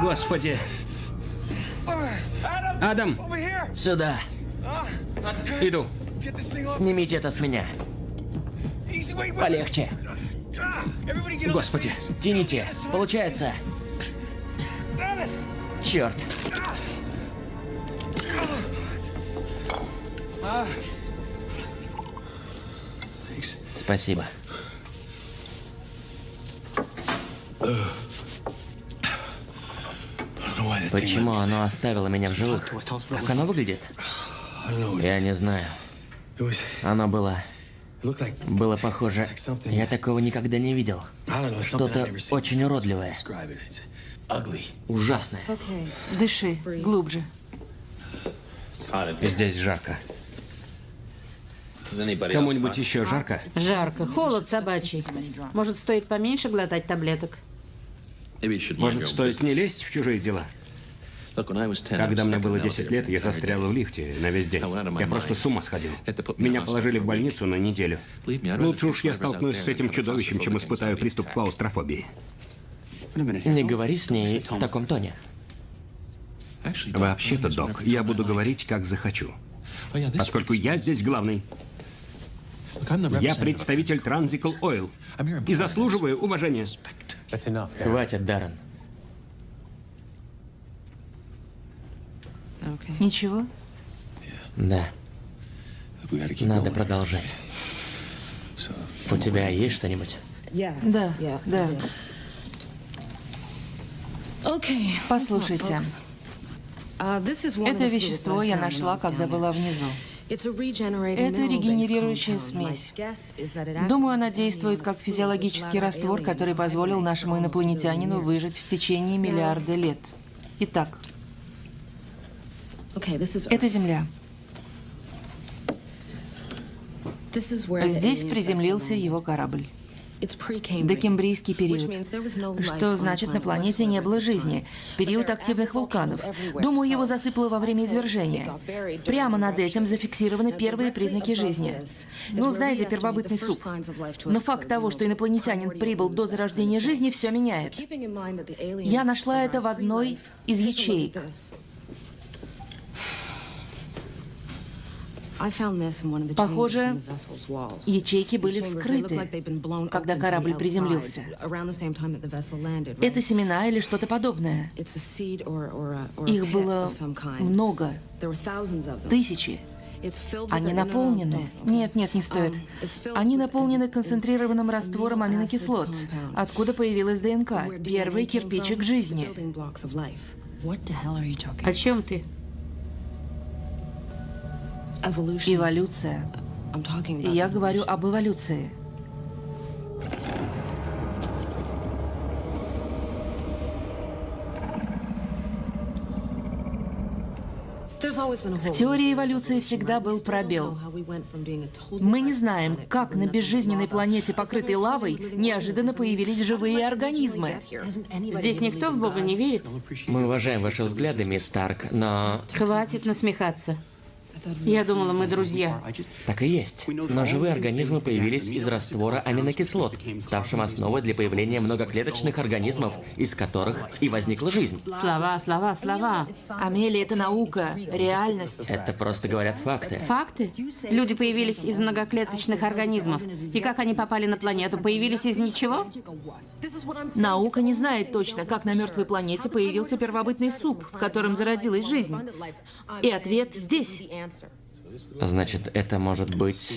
Господи. Адам, Сюда. иду. Снимите это с меня. Полегче. Господи. Тяните. Получается. Черт. Спасибо. Почему оно оставило меня в живых? Как оно выглядит? Я не знаю. Оно было... Было похоже... Я такого никогда не видел. Что-то очень уродливое. Ужасное. Дыши глубже. Здесь жарко. Кому-нибудь еще жарко? Жарко, холод собачий. Может, стоит поменьше глотать таблеток? Может, стоит не лезть в чужие дела? Когда мне было 10 лет, я застрял в лифте на весь день. Я просто с ума сходил. Меня положили в больницу на неделю. Лучше уж я столкнусь с этим чудовищем, чем испытаю приступ клаустрофобии. Не говори с ней в таком тоне. Вообще-то, док, я буду говорить, как захочу. Поскольку я здесь главный. Я представитель Transical Oil. И заслуживаю уважения. Хватит, Даррен. Ничего? Да, надо продолжать. У тебя есть что-нибудь? Да, да. Послушайте, это вещество я нашла, когда была внизу. Это регенерирующая смесь. Думаю, она действует как физиологический раствор, который позволил нашему инопланетянину выжить в течение миллиарда лет. Итак, это Земля. Здесь приземлился его корабль. Докембрийский период. Что значит, на планете не было жизни. Период активных вулканов. Думаю, его засыпало во время извержения. Прямо над этим зафиксированы первые признаки жизни. Ну, знаете, первобытный суп. Но факт того, что инопланетянин прибыл до зарождения жизни, все меняет. Я нашла это в одной из ячеек. Похоже, ячейки были вскрыты, когда корабль приземлился. Это семена или что-то подобное. Их было много, тысячи. Они наполнены... Нет, нет, не стоит. Они наполнены концентрированным раствором аминокислот, откуда появилась ДНК, первый кирпичик жизни. О чем ты? Эволюция. Я говорю об эволюции. В теории эволюции всегда был пробел. Мы не знаем, как на безжизненной планете, покрытой лавой, неожиданно появились живые организмы. Здесь никто в Бога не верит? Мы уважаем ваши взгляды, мисс Старк, но... Хватит насмехаться. Я думала, мы друзья. Так и есть. Но живые организмы появились из раствора аминокислот, ставшим основой для появления многоклеточных организмов, из которых и возникла жизнь. Слова, слова, слова. Амелия, это наука, реальность. Это просто говорят факты. Факты? Люди появились из многоклеточных организмов. И как они попали на планету? Появились из ничего? Наука не знает точно, как на мертвой планете появился первобытный суп, в котором зародилась жизнь. И ответ здесь. Значит, это может быть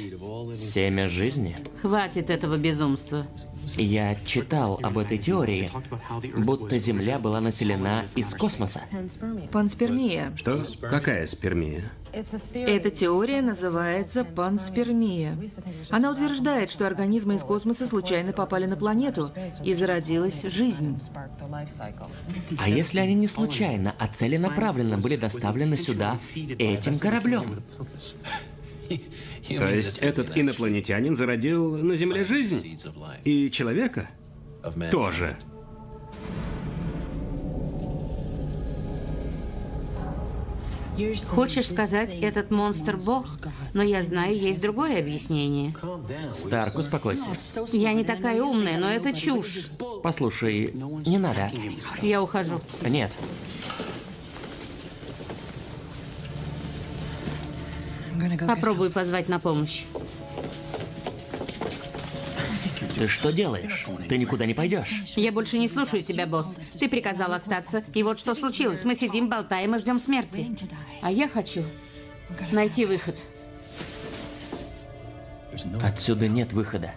семя жизни? Хватит этого безумства. Я читал об этой теории, будто Земля была населена из космоса. Панспермия. Что? Какая спермия? Эта теория называется панспермия. Она утверждает, что организмы из космоса случайно попали на планету, и зародилась жизнь. А если они не случайно, а целенаправленно были доставлены сюда этим кораблем? То есть этот инопланетянин зародил на Земле жизнь? И человека? Тоже. Хочешь сказать, этот монстр бог? Но я знаю, есть другое объяснение. Старк, успокойся. Я не такая умная, но это чушь. Послушай, не надо. Я ухожу. Нет. Попробуй позвать на помощь. Ты что делаешь? Ты никуда не пойдешь. Я больше не слушаю тебя, босс. Ты приказал остаться. И вот что случилось. Мы сидим, болтаем и ждем смерти. А я хочу найти выход. Отсюда нет выхода.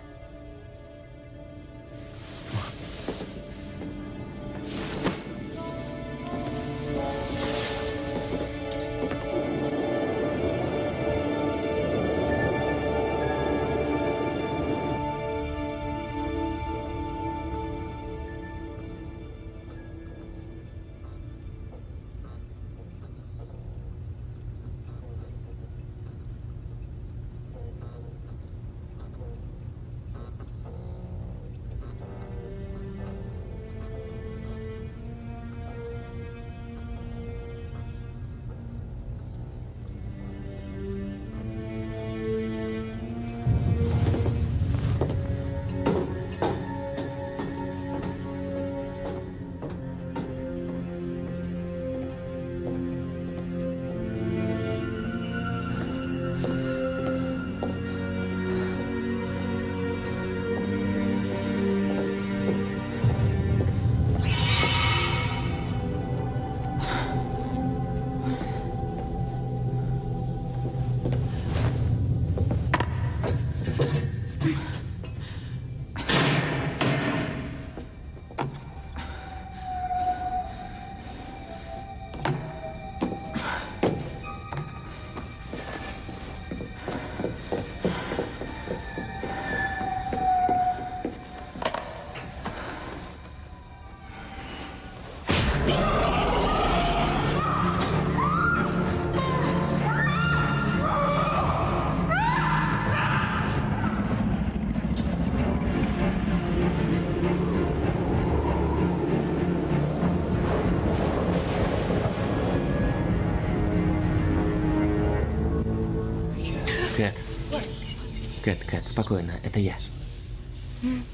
Кэт, Кэт, спокойно, это я.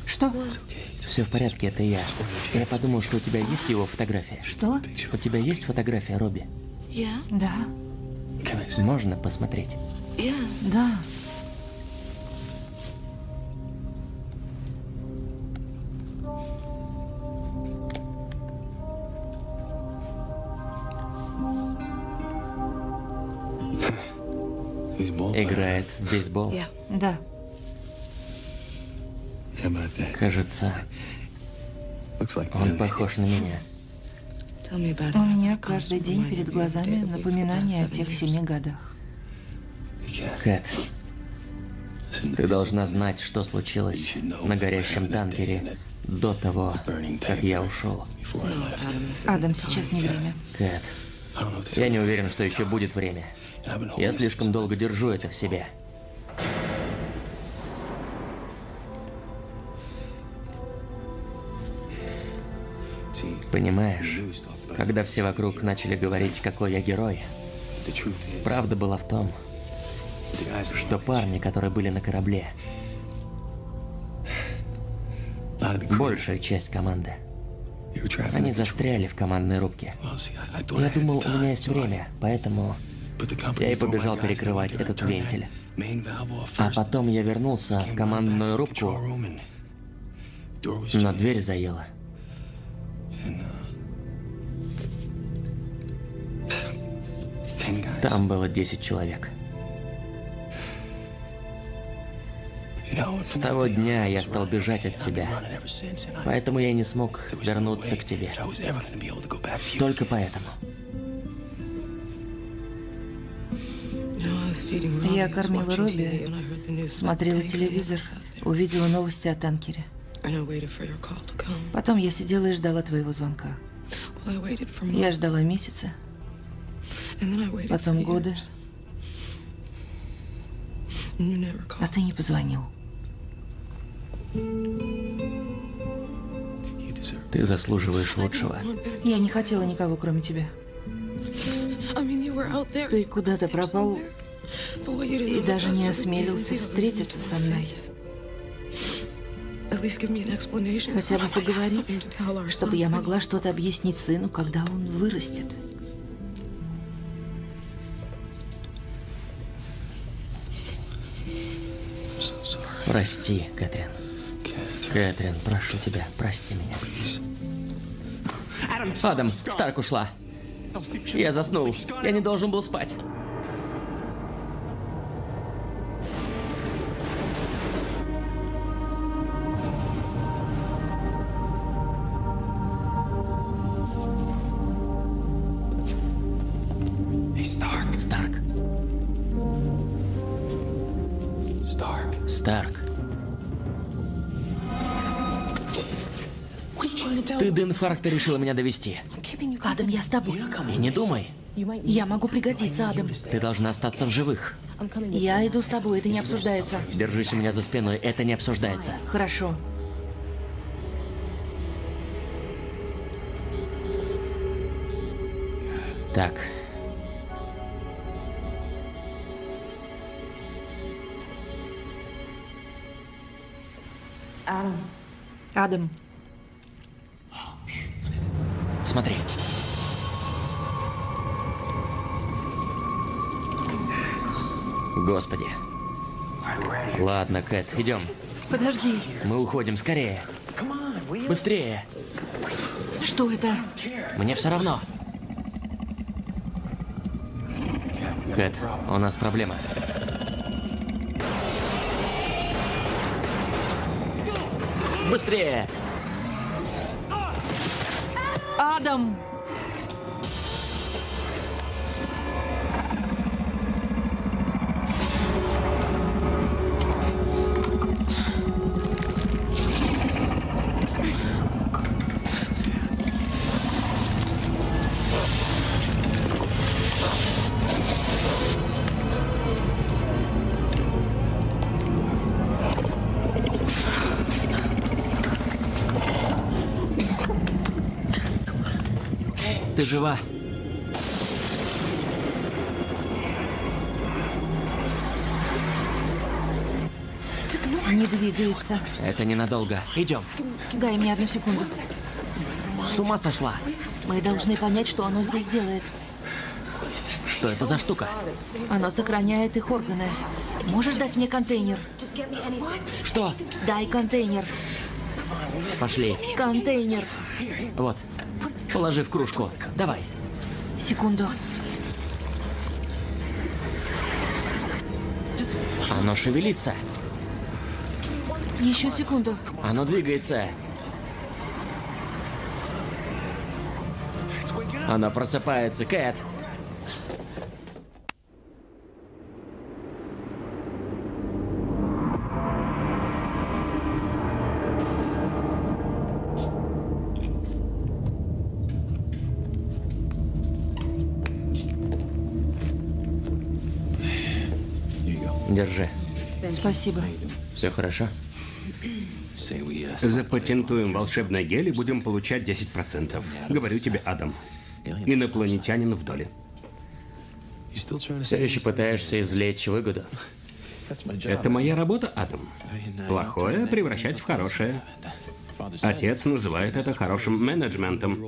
Что? Все в порядке, это я. Я подумал, что у тебя есть его фотография. Что? У тебя есть фотография Робби? Да. Можно посмотреть? Да. Кажется, он похож на меня. У меня каждый день перед глазами напоминание о тех семи годах. Кэт, ты должна знать, что случилось на горящем танкере до того, как я ушел. Адам, сейчас не время. Кэт, я не уверен, что еще будет время. Я слишком долго держу это в себе. Понимаешь, когда все вокруг начали говорить, какой я герой, правда была в том, что парни, которые были на корабле, большая часть команды, они застряли в командной рубке. Я думал, у меня есть время, поэтому я и побежал перекрывать этот вентиль. А потом я вернулся в командную рубку, но дверь заела. Там было 10 человек. С того дня я стал бежать от себя. Поэтому я не смог вернуться к тебе. Только поэтому. Я кормила Робби, смотрела телевизор, увидела новости о танкере. Потом я сидела и ждала твоего звонка. Я ждала месяца, потом годы, а ты не позвонил. Ты заслуживаешь лучшего. Я не хотела никого, кроме тебя. Ты куда-то пропал и даже не осмелился встретиться со мной. Хотя бы поговорить, чтобы я могла что-то объяснить сыну, когда он вырастет. Прости, Кэтрин. Кэтрин, прошу тебя, прости меня. Адам, Старк ушла. Я заснул. Я не должен был спать. Ты до инфаркта решила меня довести. Адам, я с тобой. И не думай. Я могу пригодиться, Адам. Ты должна остаться в живых. Я иду с тобой, это не обсуждается. Держись у меня за спиной, это не обсуждается. Хорошо. Так. Адам, Смотри. Господи. Ладно, Кэт, идем. подожди. Мы уходим скорее. Быстрее. Что это? Мне все равно. Кэт, у нас проблема. Быстрее! Адам! Ты жива? Не двигается. Это ненадолго. Идем. Дай мне одну секунду. С ума сошла? Мы должны понять, что оно здесь делает. Что это за штука? Оно сохраняет их органы. Можешь дать мне контейнер? Что? Дай контейнер. Пошли. Контейнер. Вот. Положи в кружку. Давай. Секунду. Оно шевелится. Еще секунду. Оно двигается. Оно просыпается, Кэт. Спасибо. Все хорошо? Запатентуем волшебное гель и будем получать 10%. Говорю тебе, Адам. Инопланетянин в доле. Все еще пытаешься извлечь выгоду? Это моя работа, Адам. Плохое превращать в хорошее. Отец называет это хорошим менеджментом.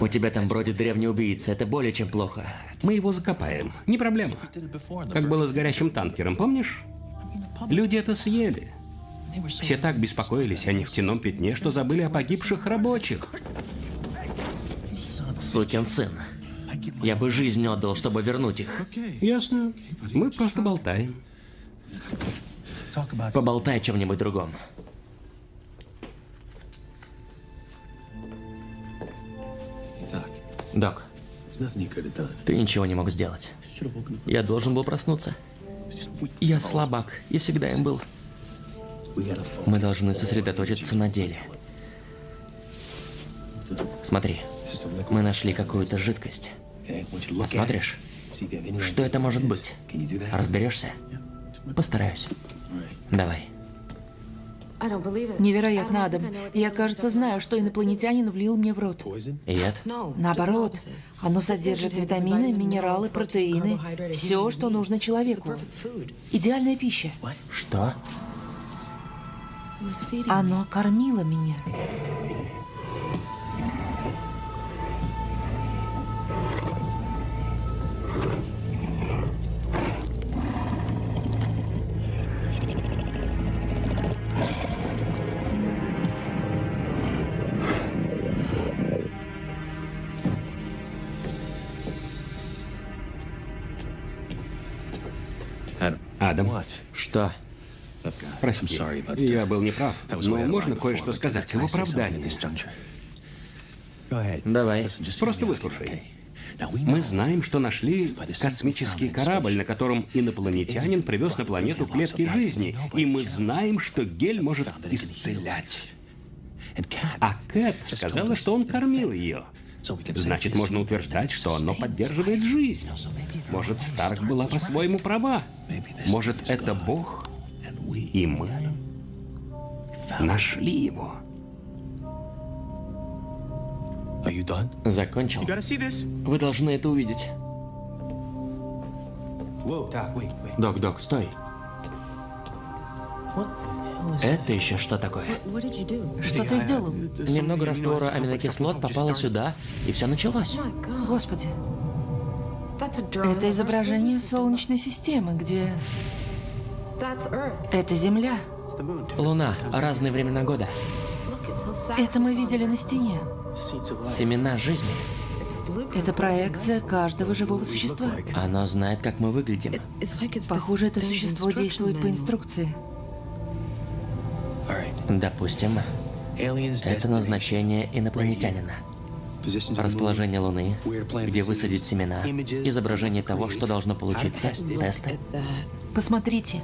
У тебя там бродит древний убийца, это более чем плохо. Мы его закопаем. Не проблема. Как было с горящим танкером, помнишь? Люди это съели. Все так беспокоились о нефтяном пятне, что забыли о погибших рабочих. Сукин сын. Я бы жизнь отдал, чтобы вернуть их. Ясно. Мы просто болтаем. Поболтай о чем-нибудь другом. Док, ты ничего не мог сделать. Я должен был проснуться. Я слабак, и всегда им был. Мы должны сосредоточиться на деле. Смотри, мы нашли какую-то жидкость. Посмотришь? Что это может быть? Разберешься? Постараюсь. Давай. Невероятно, Адам. Я, кажется, знаю, что инопланетянин влил мне в рот. Яд? Наоборот, оно содержит витамины, минералы, протеины, все, что нужно человеку. Идеальная пища. Что? Оно кормило меня. Адам, Что? прости, я был неправ, но можно кое-что сказать в оправдании. Давай. Просто выслушай. Мы знаем, что нашли космический корабль, на котором инопланетянин привез на планету клетки жизни. И мы знаем, что гель может исцелять. А Кэт сказала, что он кормил ее. Значит, можно утверждать, что оно поддерживает жизнь. Может, Старк была по-своему права. Может, это Бог, и мы нашли его. Закончил? Вы должны это увидеть. Док, док, стой. Это еще что такое? Что ты сделал? Немного раствора аминокислот попало сюда, и все началось. Господи. Это изображение Солнечной системы, где... Это Земля. Луна, разные времена года. Это мы видели на стене. Семена жизни. Это проекция каждого живого существа. Оно знает, как мы выглядим. Похоже, это существо действует по инструкции. Допустим, это назначение инопланетянина. Расположение Луны, где высадить семена, изображение того, что должно получиться, тесты. Посмотрите.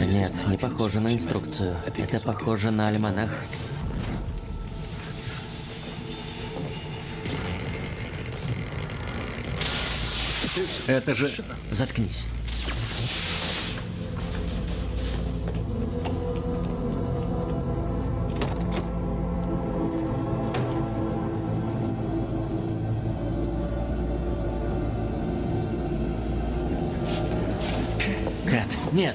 Нет, не похоже на инструкцию. Это похоже на альманах. Это же... Заткнись. Кэт, нет.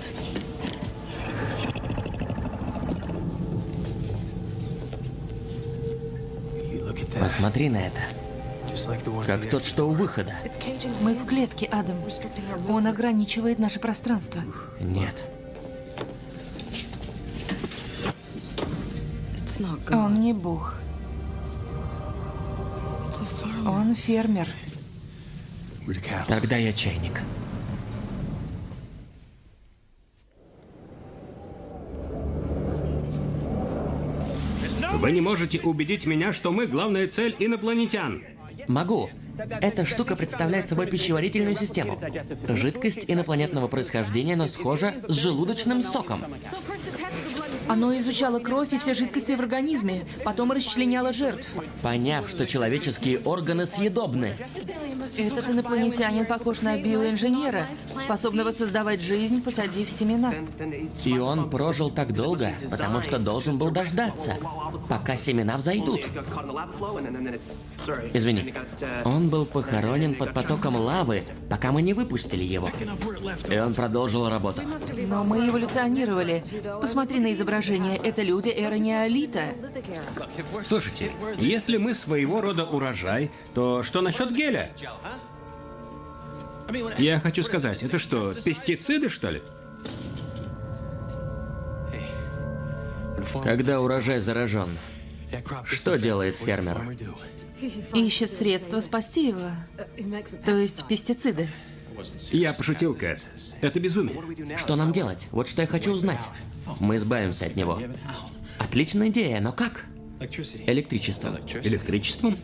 Посмотри на это. Как тот, что у выхода. Мы в клетке, Адам. Он ограничивает наше пространство. Нет. Он не бог. Он фермер. Тогда я чайник. Вы не можете убедить меня, что мы главная цель инопланетян. Могу. Эта штука представляет собой пищеварительную систему. Жидкость инопланетного происхождения, но схожа с желудочным соком. Оно изучало кровь и все жидкости в организме, потом расчленяло жертв. Поняв, что человеческие органы съедобны. Этот инопланетянин похож на биоинженера, способного создавать жизнь, посадив семена. И он прожил так долго, потому что должен был дождаться, пока семена взойдут. Извини. Он был похоронен под потоком лавы, пока мы не выпустили его. И он продолжил работу. Но мы эволюционировали. Посмотри на изображение. Это люди эры неолита. Слушайте, если мы своего рода урожай, то что насчет геля? Я хочу сказать, это что, пестициды, что ли? Когда урожай заражен, что делает фермер? Ищет средства спасти его. То есть пестициды. Я пошутил, Кэт. Это безумие. Что нам делать? Вот что я хочу узнать. Мы избавимся от него. Отличная идея, но как? Электричество. Электричеством?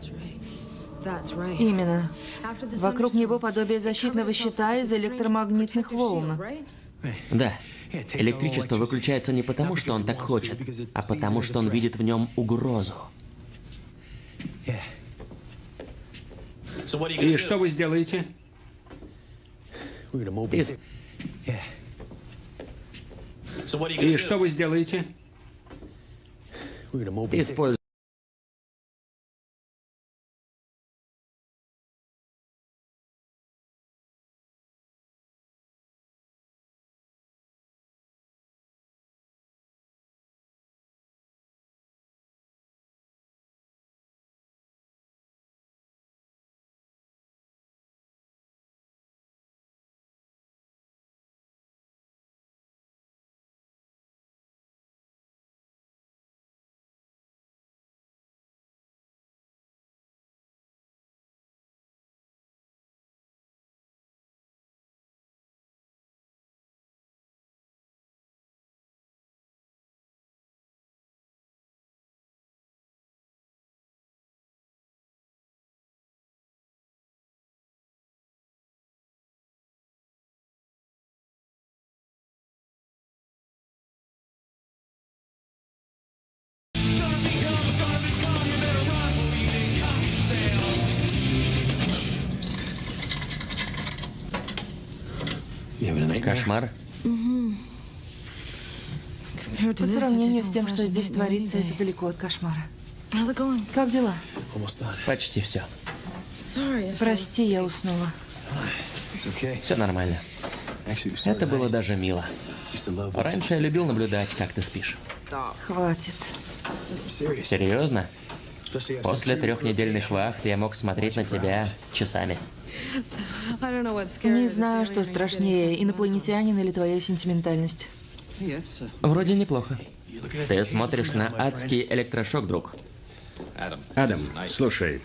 Именно. Вокруг него подобие защитного щита из электромагнитных волн. Да. Электричество выключается не потому, что он так хочет, а потому, что он видит в нем угрозу. И что вы сделаете? Ис- И что вы сделаете? Используй. Кошмар. По сравнению с тем, что здесь творится, это далеко от кошмара. Как дела? Почти все. Прости, я уснула. Все нормально. Это было даже мило. Раньше я любил наблюдать, как ты спишь. Хватит. Серьезно? После трехнедельных вахт я мог смотреть на тебя часами. Не знаю, что страшнее, инопланетянин или твоя сентиментальность. Вроде неплохо. Ты смотришь на адский электрошок, друг. Адам, слушай,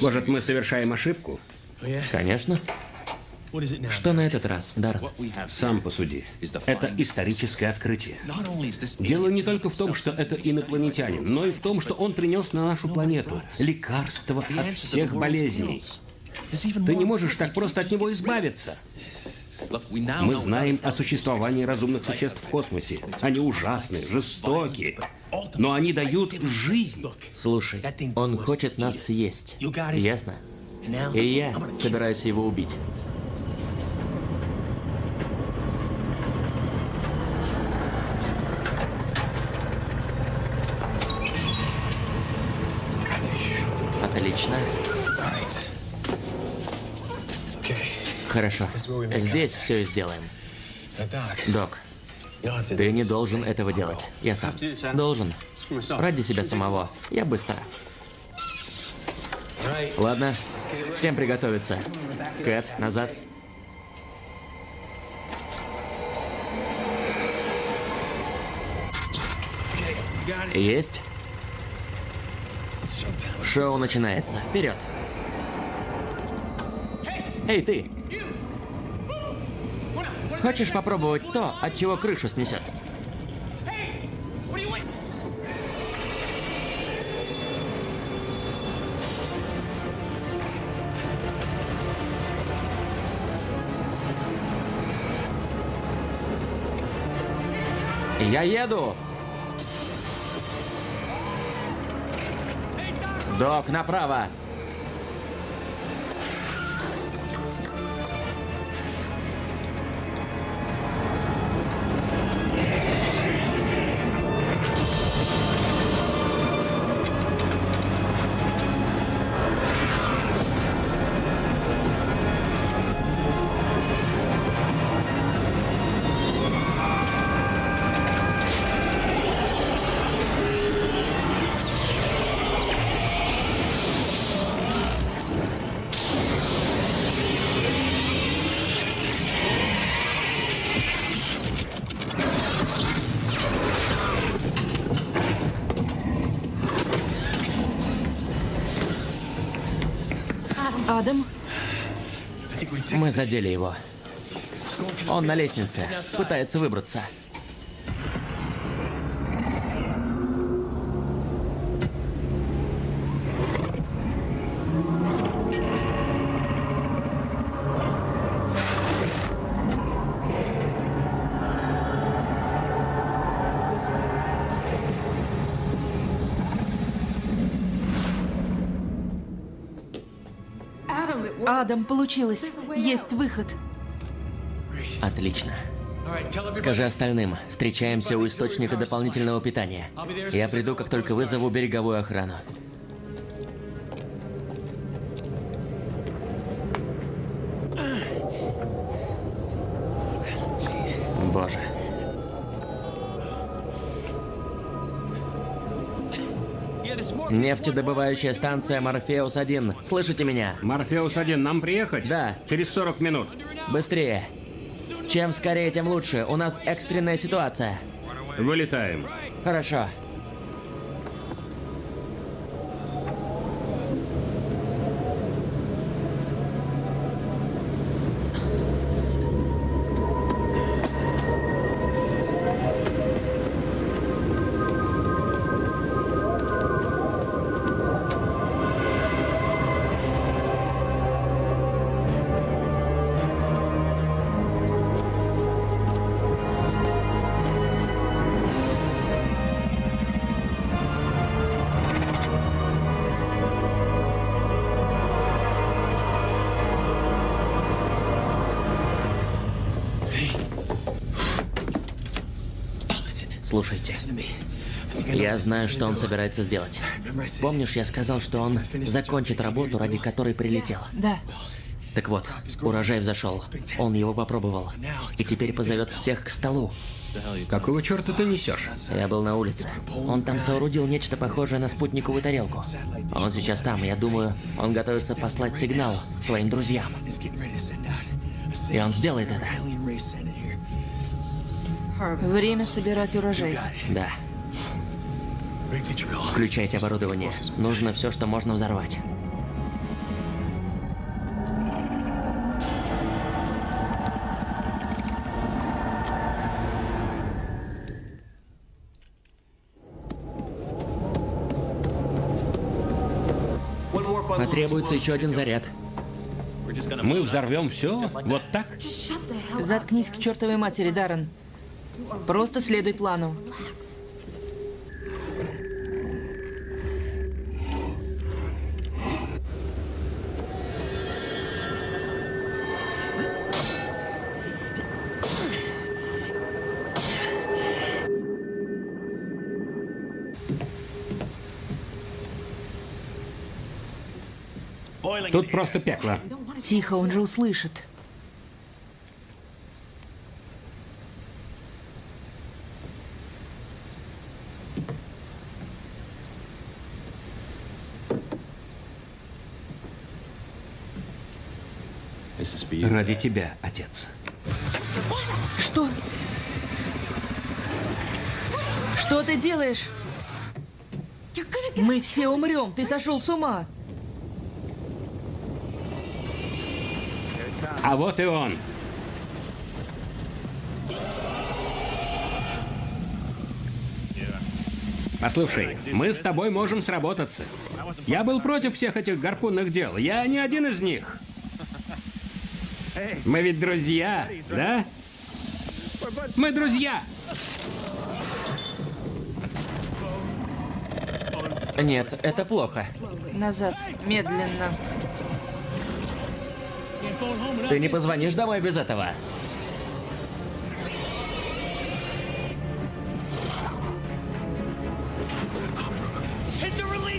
может, мы совершаем ошибку? Конечно. Что на этот раз, Дар? Сам посуди. Это историческое открытие. Дело не только в том, что это инопланетянин, но и в том, что он принес на нашу планету лекарство от всех болезней. Ты не можешь так просто от него избавиться. Мы знаем о существовании разумных существ в космосе. Они ужасны, жестоки, но они дают жизнь. Слушай, он хочет нас съесть. Ясно? И я собираюсь его убить. Хорошо. Здесь все и сделаем. Док, ты не должен этого делать. Я сам. Должен. Ради себя самого. Я быстро. Ладно. Всем приготовиться. Кэт, назад. Есть. Шоу начинается. Вперед. Эй, ты! Хочешь попробовать то, от чего крышу снесет? Я еду! Док, направо! Мы задели его. Он на лестнице, пытается выбраться. Адам, получилось. Есть выход. Отлично. Скажи остальным, встречаемся у источника дополнительного питания. Я приду, как только вызову береговую охрану. Нефтедобывающая станция Морфеус-1. Слышите меня? Морфеус-1, нам приехать? Да. Через 40 минут. Быстрее. Чем скорее, тем лучше. У нас экстренная ситуация. Вылетаем. Хорошо. Я знаю, что он собирается сделать. Помнишь, я сказал, что он закончит работу, ради которой прилетел? Да. Так вот, урожай взошел. Он его попробовал. И теперь позовет всех к столу. Какого черта ты несешь? Я был на улице. Он там соорудил нечто похожее на спутниковую тарелку. Он сейчас там, я думаю, он готовится послать сигнал своим друзьям. И он сделает это. Время собирать урожай. Да. Включайте оборудование. Нужно все, что можно взорвать. Потребуется еще один заряд. Мы взорвем все? Вот так? Заткнись к чертовой матери, Даррен. Просто следуй плану. Тут просто пекло. Тихо, он же услышит. Ради тебя, отец. Что? Что ты делаешь? Мы все умрем. Ты сошел с ума. А вот и он. Послушай, мы с тобой можем сработаться. Я был против всех этих гарпунных дел. Я не один из них. Мы ведь друзья, да? Мы друзья. Нет, это плохо. Назад. Медленно. Ты не позвонишь домой без этого?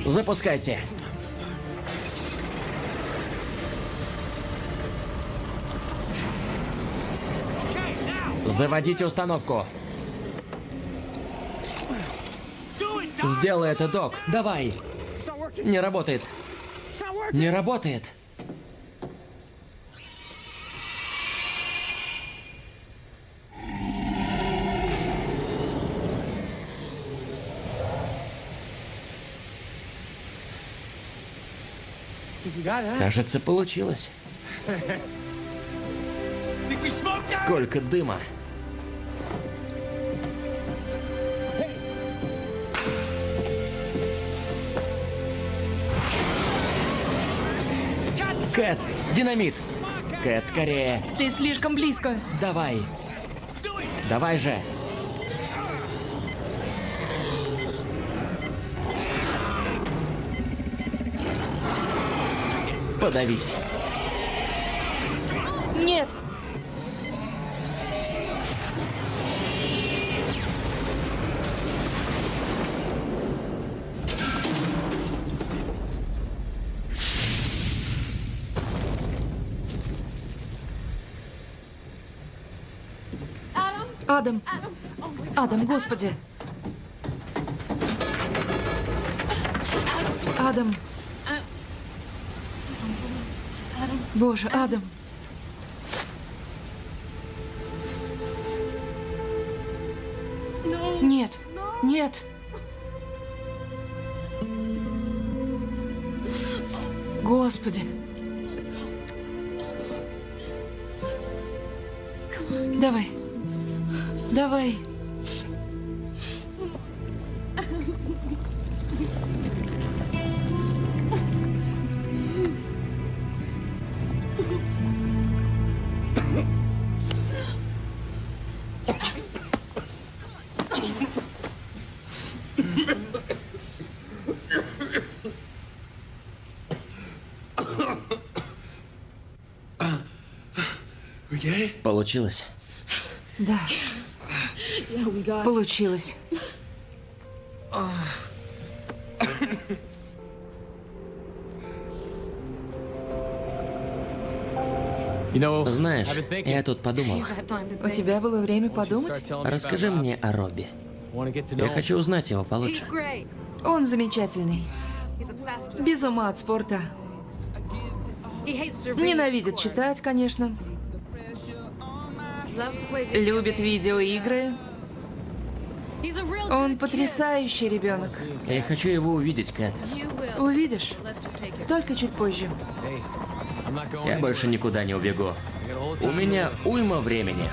Запускайте. Заводите установку. Сделай это, док. Давай. Не работает. Не работает. Кажется, получилось. Сколько дыма. Кэт, динамит. Кэт, скорее. Ты слишком близко. Давай. Давай же. Подавись. Нет! Адам! Адам, господи! Адам! Боже, Адам! Получилось. Да. Получилось. Знаешь, я тут подумал. У тебя было время подумать? Расскажи мне о Робби. Я хочу узнать его получше. Он замечательный. Без ума от спорта. Ненавидит читать, конечно. Любит видеоигры. Он потрясающий ребенок. Я хочу его увидеть, Кэт. Увидишь? Только чуть позже. Я больше никуда не убегу. У меня уйма времени.